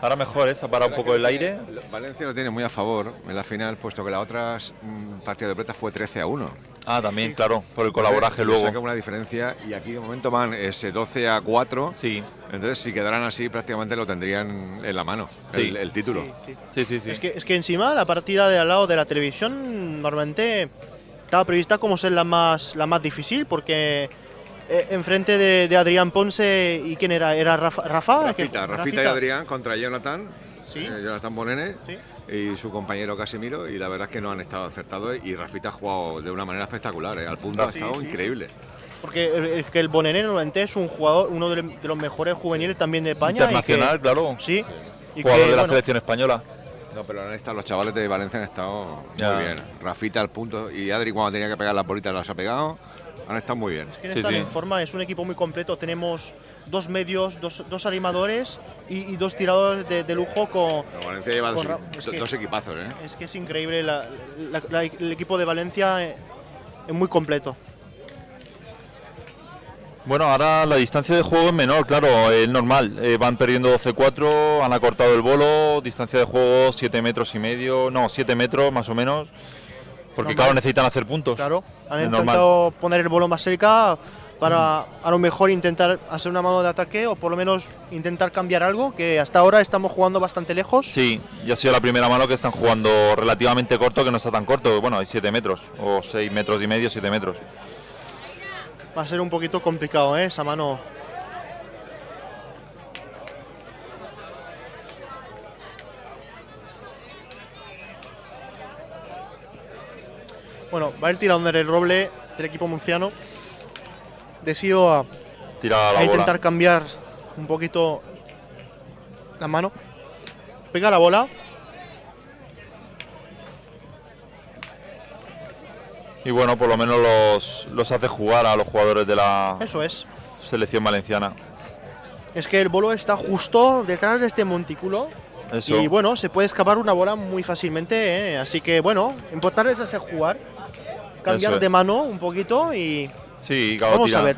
Speaker 2: Ahora mejor, ¿eh? Se ha parado un poco el aire.
Speaker 3: Valencia lo tiene muy a favor en la final, puesto que la otra mm, partida de plata fue 13 a 1.
Speaker 2: Ah, también, claro, por el colaboraje
Speaker 3: Le Saca
Speaker 2: luego.
Speaker 3: una diferencia y aquí de momento van ese 12 a 4.
Speaker 2: Sí,
Speaker 3: Entonces, si quedaran así, prácticamente lo tendrían en la mano,
Speaker 2: Sí.
Speaker 3: el, el título.
Speaker 1: Sí, sí.
Speaker 2: sí, sí, sí.
Speaker 1: Es, que, es que encima la partida de al lado de la televisión normalmente estaba prevista como ser la más, la más difícil porque eh, enfrente de, de Adrián Ponce y quién era, era Rafa, Rafa,
Speaker 3: Rafita, Rafita y Adrián contra Jonathan,
Speaker 1: Sí.
Speaker 3: eh, Jonathan Bonene
Speaker 1: Sí.
Speaker 3: y su compañero Casimiro, y la verdad es que no han estado acertados y Rafita ha jugado de una manera espectacular, eh, al punto ha
Speaker 1: Sí,
Speaker 3: estado
Speaker 1: sí,
Speaker 3: increíble.
Speaker 1: Porque es que el Bonene normalmente es un jugador, uno de, los mejores juveniles también de España. y que-
Speaker 2: Internacional, claro.
Speaker 1: sí. y
Speaker 2: Jugador
Speaker 1: que,
Speaker 2: de la
Speaker 1: bueno,
Speaker 2: selección española.
Speaker 3: No, pero han estado, los chavales de Valencia han estado
Speaker 2: Ya.
Speaker 3: muy bien. Rafita al punto y Adri cuando tenía que pegar las bolitas las ha pegado. Han estado muy bien.
Speaker 1: que
Speaker 2: Sí, sí.
Speaker 1: en forma, es un equipo muy completo. Tenemos dos medios, dos, dos animadores y, y dos tiradores de, de lujo con,
Speaker 3: Pero Valencia lleva dos,
Speaker 1: Con
Speaker 3: equi-
Speaker 1: es que-
Speaker 3: dos equipazos, ¿eh?
Speaker 1: Es que es increíble, la- la- la- el equipo de Valencia eh, es muy completo.
Speaker 2: Bueno, ahora la distancia de juego es menor, claro, es normal. Eh, van perdiendo 12-4, han acortado el bolo, distancia de juego 7 metros y medio, no, 7 metros más o menos. Porque
Speaker 1: Normal.
Speaker 2: claro, necesitan hacer puntos.
Speaker 1: Claro, han intentado poner el bolo más cerca para a lo mejor intentar hacer una mano de ataque o por lo menos intentar cambiar algo, que hasta ahora estamos jugando bastante lejos.
Speaker 2: Sí, y ha sido la primera mano que están jugando relativamente corto, que no está tan corto. Bueno, hay 7 metros, o 6 metros y medio, 7 metros.
Speaker 1: Va a ser un poquito complicado, ¿eh? esa mano. Bueno, va el tirador del roble del equipo murciano. Decido a,
Speaker 2: Tira la
Speaker 1: a intentar
Speaker 2: bola.
Speaker 1: cambiar un poquito la mano. Pega la bola.
Speaker 2: Y bueno, por lo menos los, los hace jugar a los jugadores de la
Speaker 1: Eso es.
Speaker 2: selección valenciana.
Speaker 1: Es que el bolo está justo detrás de este montículo.
Speaker 2: Eso.
Speaker 1: Y bueno, se puede escapar una bola muy fácilmente. ¿eh? Así que bueno, importante es hacer jugar. Cambiar
Speaker 2: es.
Speaker 1: de mano un poquito y
Speaker 2: sí, claro,
Speaker 1: Vamos
Speaker 2: tira.
Speaker 1: a ver.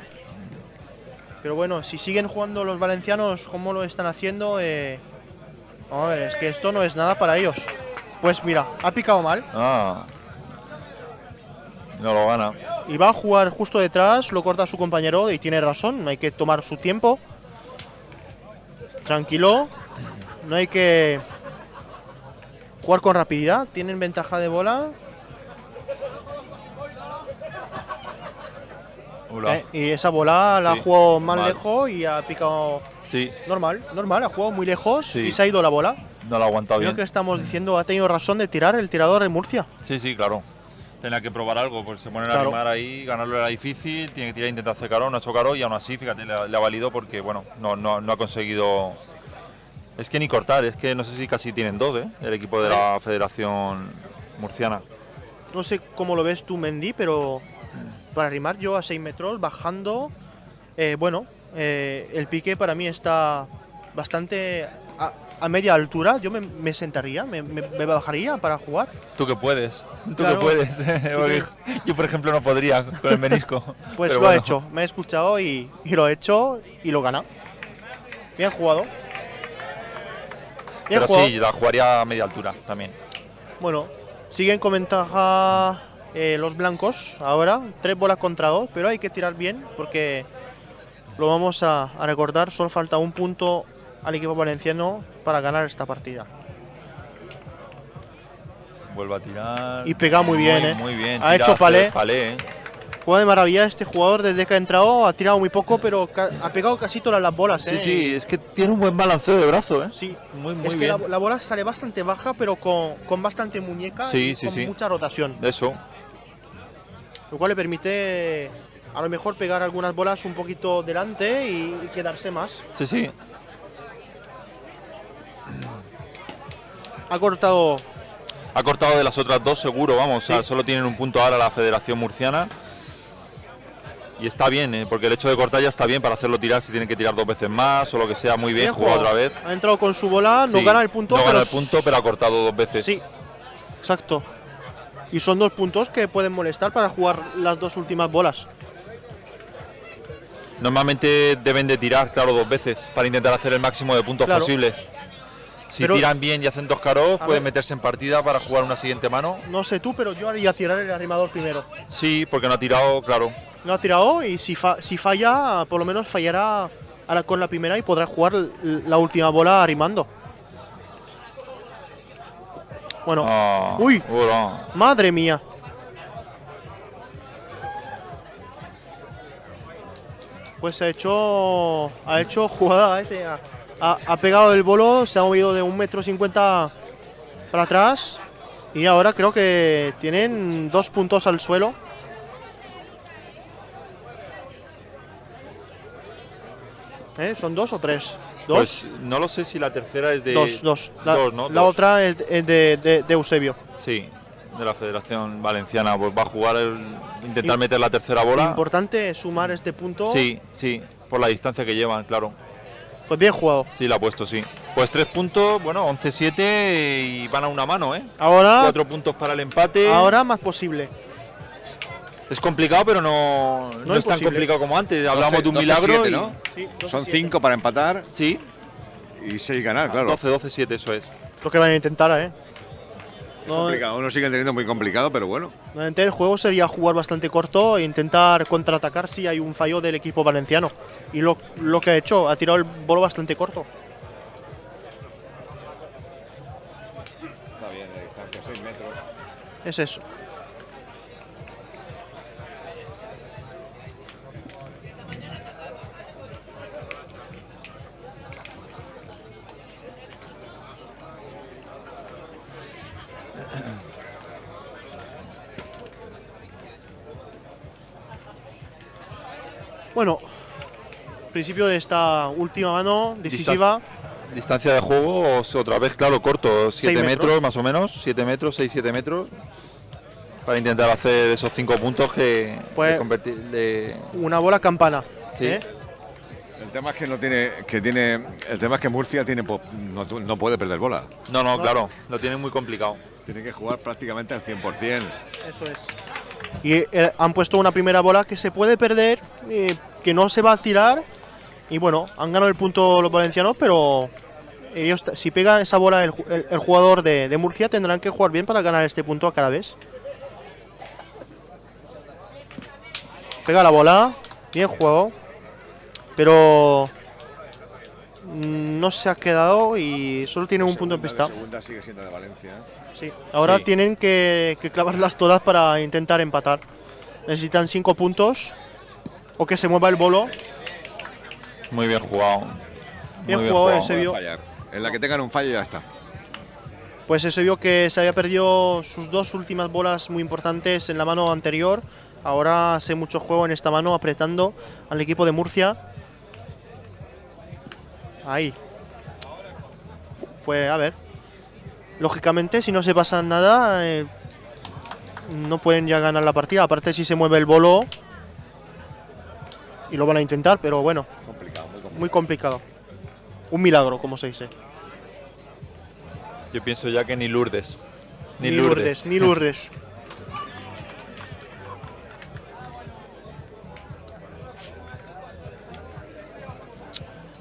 Speaker 1: Pero bueno, si siguen jugando los valencianos como lo están haciendo, eh, vamos a ver, es que esto no es nada para ellos. Pues mira, ha picado mal
Speaker 2: Ah. No lo gana.
Speaker 1: y va a jugar justo detrás, lo corta su compañero y tiene razón, hay que tomar su tiempo. Tranquilo, no hay que jugar con rapididad, tienen ventaja de bola. Eh, y esa bola la ha
Speaker 2: Sí,
Speaker 1: jugado más
Speaker 2: mal.
Speaker 1: lejos y ha picado
Speaker 2: Sí,
Speaker 1: Normal, normal, ha jugado muy lejos
Speaker 2: Sí.
Speaker 1: y se ha ido la bola.
Speaker 2: no lo ha aguantado
Speaker 1: Creo
Speaker 2: bien.
Speaker 1: que estamos diciendo, ha tenido razón de tirar el tirador de Murcia.
Speaker 2: Sí, sí, claro. Tenía que probar algo, pues se ponen a
Speaker 1: Claro.
Speaker 2: animar ahí, ganarlo era difícil, tiene que tirar, intentar hacer caro, no ha hecho caro y aún así, fíjate, le, ha- le ha valido porque, bueno, no, no, no ha conseguido... Es que ni cortar, es que no sé si casi tienen dos, ¿eh? El equipo de la Federación Murciana.
Speaker 1: No sé cómo lo ves tú, Mendy, pero para rimar yo a 6 metros, bajando, eh, bueno, eh, el pique para mí está bastante a, a media altura. Yo me, me sentaría, me, me- me bajaría para jugar.
Speaker 2: Tú que puedes, tú
Speaker 1: Claro.
Speaker 2: que puedes. (laughs) Porque Yo, por ejemplo, no podría con el menisco. (laughs)
Speaker 1: Pues lo
Speaker 2: bueno.
Speaker 1: hecho, me he escuchado y, y lo he hecho y lo gana. Bien jugado. Bien
Speaker 2: Pero
Speaker 1: jugado.
Speaker 2: sí, la jugaría a media altura también.
Speaker 1: Bueno, siguen con ventaja eh, los blancos ahora, tres bolas contra dos, pero hay que tirar bien porque lo vamos a, a recordar, solo falta un punto al equipo valenciano para ganar esta partida.
Speaker 2: Vuelve a tirar.
Speaker 1: Y pega muy bien, ¿eh?
Speaker 2: Muy bien.
Speaker 1: Ha
Speaker 2: tira
Speaker 1: hecho palé.
Speaker 2: palé, ¿eh?
Speaker 1: Juega de maravilla este jugador desde que ha entrado, ha tirado muy poco, pero ha pegado casi todas las bolas.
Speaker 2: Sí,
Speaker 1: ¿eh?
Speaker 2: sí, es que tiene un buen balanceo de brazo, ¿eh?
Speaker 1: Sí,
Speaker 2: Muy, muy
Speaker 1: es que
Speaker 2: bien.
Speaker 1: la, la bola sale bastante baja, pero con, con bastante muñeca
Speaker 2: Sí,
Speaker 1: y
Speaker 2: sí,
Speaker 1: con
Speaker 2: sí.
Speaker 1: mucha rotación.
Speaker 2: Eso.
Speaker 1: Lo cual le permite a lo mejor pegar algunas bolas un poquito delante y, y quedarse más.
Speaker 2: Sí, sí.
Speaker 1: Ha cortado.
Speaker 2: Ha cortado de las otras dos seguro, vamos. o sea,
Speaker 1: Sí.
Speaker 2: solo tienen un punto ahora la Federación Murciana. Y está bien, ¿eh? porque el hecho de cortar ya está bien para hacerlo tirar si tienen que tirar dos veces más o lo que sea. Muy bien, jugado
Speaker 1: jugado.
Speaker 2: otra vez.
Speaker 1: Ha entrado con su bola, no
Speaker 2: Sí,
Speaker 1: gana el punto.
Speaker 2: No
Speaker 1: pero
Speaker 2: gana el punto, pero ha cortado dos veces.
Speaker 1: Sí, exacto. Y son dos puntos que pueden molestar para jugar las dos últimas bolas.
Speaker 2: Normalmente deben de tirar, claro, dos veces para intentar hacer el máximo de puntos
Speaker 1: Claro.
Speaker 2: posibles. Si
Speaker 1: Pero-
Speaker 2: tiran bien y hacen dos caros, pueden
Speaker 1: ver.
Speaker 2: meterse en partida para jugar una siguiente mano.
Speaker 1: No sé tú, pero yo haría tirar el arrimador primero.
Speaker 2: Sí, porque no ha tirado, claro.
Speaker 1: No ha tirado y si, fa- si falla, por lo menos fallará a la- con la primera y podrá jugar la última bola arrimando. Bueno,
Speaker 2: Ah,
Speaker 1: Uy. madre mía. Pues ha hecho, ha hecho jugada, ha, ha- ha pegado el bolo, se ha movido de un metro cincuenta para atrás y ahora creo que tienen dos puntos al suelo. ¿Eh? ¿Son dos o tres? ¿Dos?
Speaker 2: Pues no lo sé si la tercera es de.
Speaker 1: dos, dos. La,
Speaker 2: dos, ¿no?
Speaker 1: la
Speaker 2: Dos.
Speaker 1: otra es de, de- de- de Eusebio.
Speaker 2: Sí, de la Federación Valenciana. Pues va a jugar el. intentar
Speaker 1: Y-
Speaker 2: meter la tercera bola.
Speaker 1: Importante sumar este punto.
Speaker 2: Sí, sí, por la distancia que llevan, claro.
Speaker 1: Pues bien jugado.
Speaker 2: Sí, la ha puesto, sí. Pues tres puntos, bueno, 11-7 y van a una mano, ¿eh?
Speaker 1: Ahora,
Speaker 2: Cuatro puntos para el empate.
Speaker 1: ahora más posible.
Speaker 2: Es complicado, pero no, no, es tan complicado como antes. Hablamos de un
Speaker 3: 12,
Speaker 2: milagro.
Speaker 3: 7,
Speaker 2: y-
Speaker 3: ¿no?
Speaker 1: Sí,
Speaker 3: Son
Speaker 1: 12-7.
Speaker 3: 5 para empatar
Speaker 2: Sí,
Speaker 3: y 6 ganar, claro.
Speaker 2: 12-12-7, eso es.
Speaker 1: Lo que van a intentar, ¿eh? No,
Speaker 3: Complicado. Uno sigue teniendo muy complicado, pero bueno.
Speaker 1: normalmente el juego sería jugar bastante corto e intentar contraatacar si hay un fallo del equipo valenciano. Y lo, lo que ha hecho, ha tirado el bolo bastante corto.
Speaker 3: Está bien, la distancia, 6 metros.
Speaker 1: Es eso. Bueno, principio de esta última mano decisiva.
Speaker 2: Distancia de juego, otra vez, claro, corto, 7
Speaker 1: metros.
Speaker 2: metros. más o menos, 7 metros, 6-7 metros, para intentar hacer esos 5 puntos que
Speaker 1: Pues-
Speaker 2: de convertir, de-
Speaker 1: Una bola campana.
Speaker 2: Sí.
Speaker 1: ¿eh?
Speaker 3: El tema es que no tiene, que tiene, el tema es que Murcia tiene, po- no, no puede perder bola.
Speaker 2: No, no, claro, lo tienen muy complicado.
Speaker 3: Tiene que jugar prácticamente al 100%.
Speaker 1: Eso es. Y eh, han puesto una primera bola que se puede perder, eh, que no se va a tirar. Y bueno, han ganado el punto los valencianos, pero ellos, si pega esa bola el, ju- el- el jugador de, Murcia, tendrán que jugar bien para ganar este punto a cada vez. Pega la bola, bien juego, pero no se ha quedado y solo tiene un punto en pista.
Speaker 3: La segunda sigue siendo de Valencia.
Speaker 1: Sí, ahora
Speaker 2: Sí.
Speaker 1: tienen que, que clavarlas todas para intentar empatar. Necesitan cinco puntos o que se mueva el bolo.
Speaker 2: Muy bien jugado.
Speaker 1: Bien
Speaker 2: Muy
Speaker 1: jugado, ese vio.
Speaker 3: En la que tengan un fallo ya está.
Speaker 1: Pues se vio que se había perdido sus dos últimas bolas muy importantes en la mano anterior. Ahora hace mucho juego en esta mano apretando al equipo de Murcia. Ahí. Pues a ver. Lógicamente, si no se pasa nada, eh, no pueden ya ganar la partida. Aparte, si se mueve el bolo. Y lo van a intentar, pero bueno,
Speaker 3: Complicado, muy complicado.
Speaker 1: muy complicado. Un milagro, como se dice.
Speaker 2: Yo pienso ya que ni Lourdes. Ni,
Speaker 1: Ni
Speaker 2: Lourdes.
Speaker 1: Lourdes, ni Lourdes. (laughs)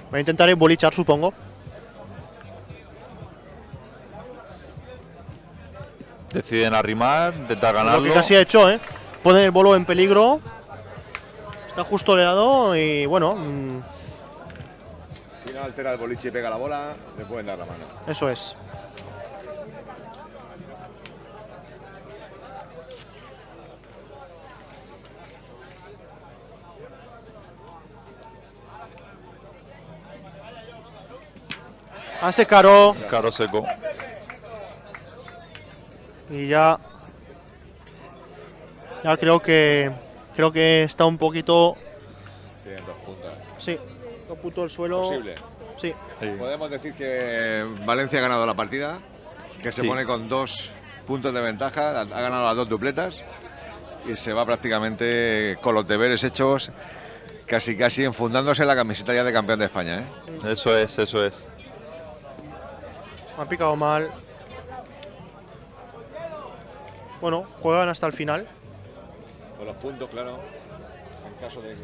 Speaker 1: Voy a intentar embolichar, supongo.
Speaker 2: Deciden arrimar, intentar
Speaker 1: Lo
Speaker 2: ganarlo.
Speaker 1: que casi ha hecho, ¿eh? Pone el bolo en peligro. Está justo leado y bueno, mm,
Speaker 3: Si no altera el boliche y pega la bola, le pueden dar la mano.
Speaker 1: eso es. Hace caro
Speaker 2: Caro seco.
Speaker 1: Y ya ya creo que creo que está un poquito
Speaker 3: Tienen dos puntas.
Speaker 1: sí, un punto el suelo.
Speaker 3: Posible.
Speaker 1: Sí,
Speaker 2: Sí.
Speaker 3: Podemos decir que Valencia ha ganado la partida, que se
Speaker 2: Sí.
Speaker 3: pone con dos puntos de ventaja, ha ha ganado las dos dupletas y se va prácticamente con los deberes hechos, casi casi enfundándose la camiseta ya de campeón de España. ¿eh?
Speaker 2: Eso es, eso es.
Speaker 1: me ha picado mal. Bueno, juegan hasta el final.
Speaker 3: Con los puntos, claro. En caso de que,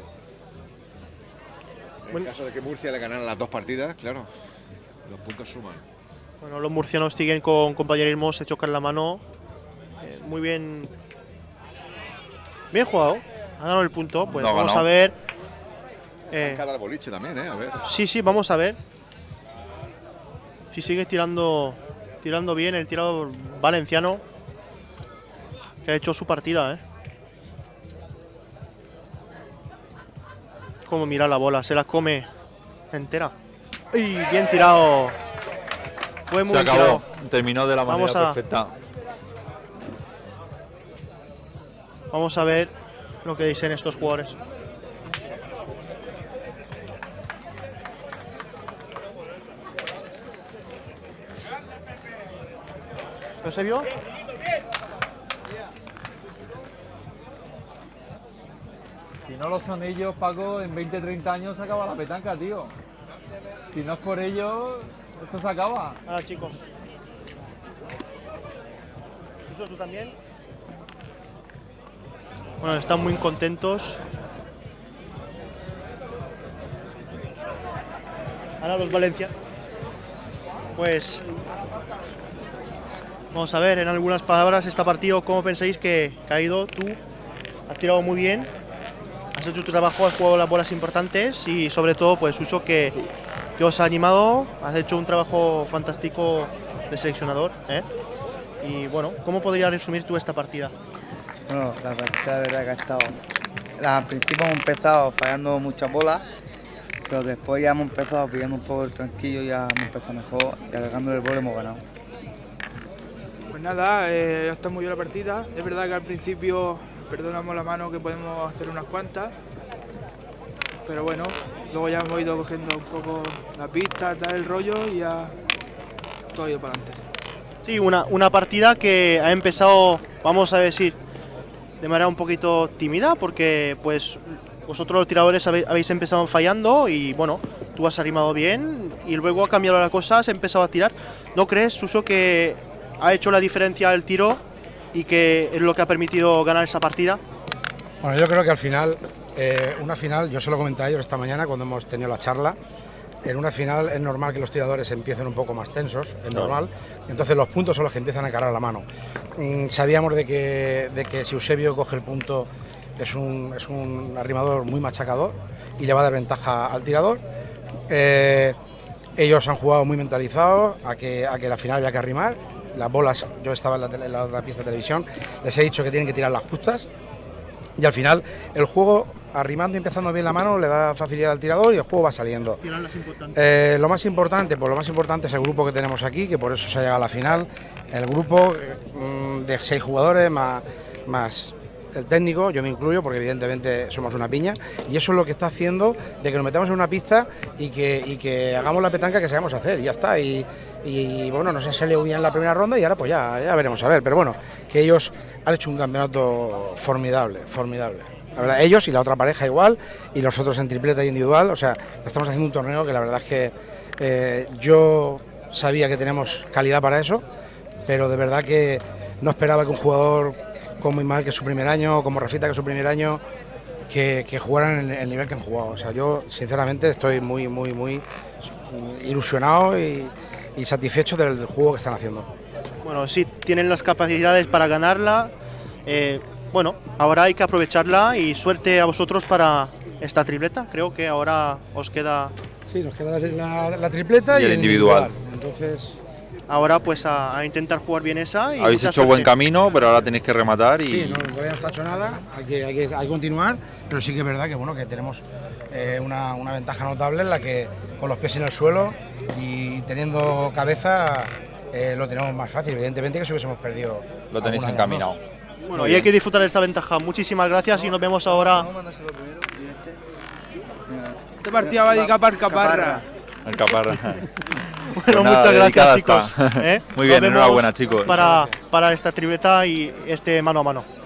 Speaker 3: en
Speaker 1: Bueno.
Speaker 3: caso de que Murcia le ganara las dos partidas, claro, los puntos suman.
Speaker 1: Bueno, los murcianos siguen con compañerismo, se chocan la mano. Eh, muy bien. Bien jugado. Ha ganado el punto. Pues
Speaker 2: No
Speaker 1: vamos a ver. eh,
Speaker 3: boliche también, ¿eh? A ver.
Speaker 1: sí, sí, vamos a ver. Si sigue tirando tirando bien el tirador valenciano. Que ha hecho su partida, ¿eh? Como mira la bola, se la come entera. ¡Y bien tirado! Fue muy
Speaker 2: Se acabó.
Speaker 1: tirado.
Speaker 2: Terminó de la manera
Speaker 1: Vamos a-
Speaker 2: perfecta.
Speaker 1: Vamos a ver lo que dicen estos jugadores. ¿No se vio?
Speaker 7: Si no lo son ellos, Paco, en 20, 30 años se acaba la petanca, tío. Si no es por ellos, esto se acaba.
Speaker 1: Ahora chicos. Suso, ¿tú también? Bueno, están muy contentos. Ahora los Valencia. Pues vamos a ver en algunas palabras este partido, ¿cómo pensáis que, que ha ido? Tú has tirado muy bien, has hecho tu trabajo, has jugado las bolas importantes y sobre todo, pues Suso, que, que os ha animado, has hecho un trabajo fantástico de seleccionador. ¿eh? Y bueno, ¿cómo podrías resumir tú esta partida?
Speaker 8: Bueno, la partida de verdad que ha estado. la- Al principio hemos empezado fallando muchas bolas, pero después ya hemos empezado pillando un poco el tranquillo, ya hemos empezado mejor y alargando el bol hemos ganado.
Speaker 9: Pues nada, eh, está muy bien la partida. Es verdad que al principio perdonamos la mano que podemos hacer unas cuantas. pero bueno, luego ya hemos ido cogiendo un poco la pista, tal, el rollo y ya todo ha ido para adelante.
Speaker 1: Sí, una, una partida que ha empezado, vamos a decir, de manera un poquito tímida, porque pues vosotros los tiradores habéis empezado fallando y bueno, tú has animado bien y luego ha cambiado la cosa, has empezado a tirar. ¿No crees, Suso, que ha hecho la diferencia el tiro y que es lo que ha permitido ganar esa partida?
Speaker 10: Bueno, yo creo que al final, eh, una final, yo se lo comenté a ellos esta mañana cuando hemos tenido la charla, en una final es normal que los tiradores empiecen un poco más tensos, es normal, entonces los puntos son los que empiezan a cargar la mano. Mm, sabíamos de que, de que si Eusebio coge el punto es un, es un arrimador muy machacador y le va a dar ventaja al tirador. Eh, ellos han jugado muy mentalizados a que, a que la final había que arrimar. Las bolas, yo estaba en la, tele- en la otra pista de televisión, les he dicho que tienen que tirar las justas y al final el juego arrimando y empezando bien la mano le da facilidad al tirador y el juego va saliendo. Eh, lo más importante, pues lo más importante es el grupo que tenemos aquí, que por eso se ha llegado a la final. El grupo mm, de seis jugadores más, más el técnico, yo me incluyo porque evidentemente somos una piña, y eso es lo que está haciendo de que nos metamos en una pista y que, y que hagamos la petanca que sabemos hacer, y ya está. Y, y, bueno, nos ha salido bien la primera ronda y ahora pues ya, ya veremos a ver, pero bueno, que ellos han hecho un campeonato formidable, formidable. Ellos y la otra pareja igual, y los otros en tripleta individual. O sea, estamos haciendo un torneo que la verdad es que eh, yo sabía que tenemos calidad para eso, pero de verdad que no esperaba que un jugador como Ismael, que es su primer año, como Rafita, que es su primer año, que, que jugaran en el nivel que han jugado. O sea, yo sinceramente estoy muy, muy, muy ilusionado y, y satisfecho del juego que están haciendo.
Speaker 1: Bueno, sí, tienen las capacidades para ganarla. eh, bueno, ahora hay que aprovecharla y suerte a vosotros para esta tripleta. Creo que ahora os queda
Speaker 10: Sí, nos queda la, la- la tripleta
Speaker 2: Y
Speaker 10: y,
Speaker 2: el individual.
Speaker 10: Entonces,
Speaker 1: ahora pues a, a intentar jugar bien esa. Y
Speaker 2: Habéis hecho buen
Speaker 1: suerte.
Speaker 2: camino, pero ahora tenéis que rematar y
Speaker 10: sí, no, todavía no está hecho nada, hay que, hay que, hay que continuar, pero sí que es verdad que bueno que tenemos eh, una, una ventaja notable en la que con los pies en el suelo y teniendo cabeza eh, lo tenemos más fácil. Evidentemente que si hubiésemos perdido.
Speaker 2: lo tenéis encaminado.
Speaker 1: Bueno,
Speaker 2: Muy
Speaker 1: y hay
Speaker 2: bien.
Speaker 1: que disfrutar de esta ventaja. Muchísimas gracias y nos vemos ahora.
Speaker 9: Este partido va dedicado para el Caparra.
Speaker 2: El caparra. (laughs)
Speaker 1: Bueno,
Speaker 2: Pues nada,
Speaker 1: muchas gracias, chicos. ¿eh? (laughs)
Speaker 2: Muy bien,
Speaker 1: Nos vemos
Speaker 2: enhorabuena, chicos.
Speaker 1: Para, para esta tripleta y este mano a mano.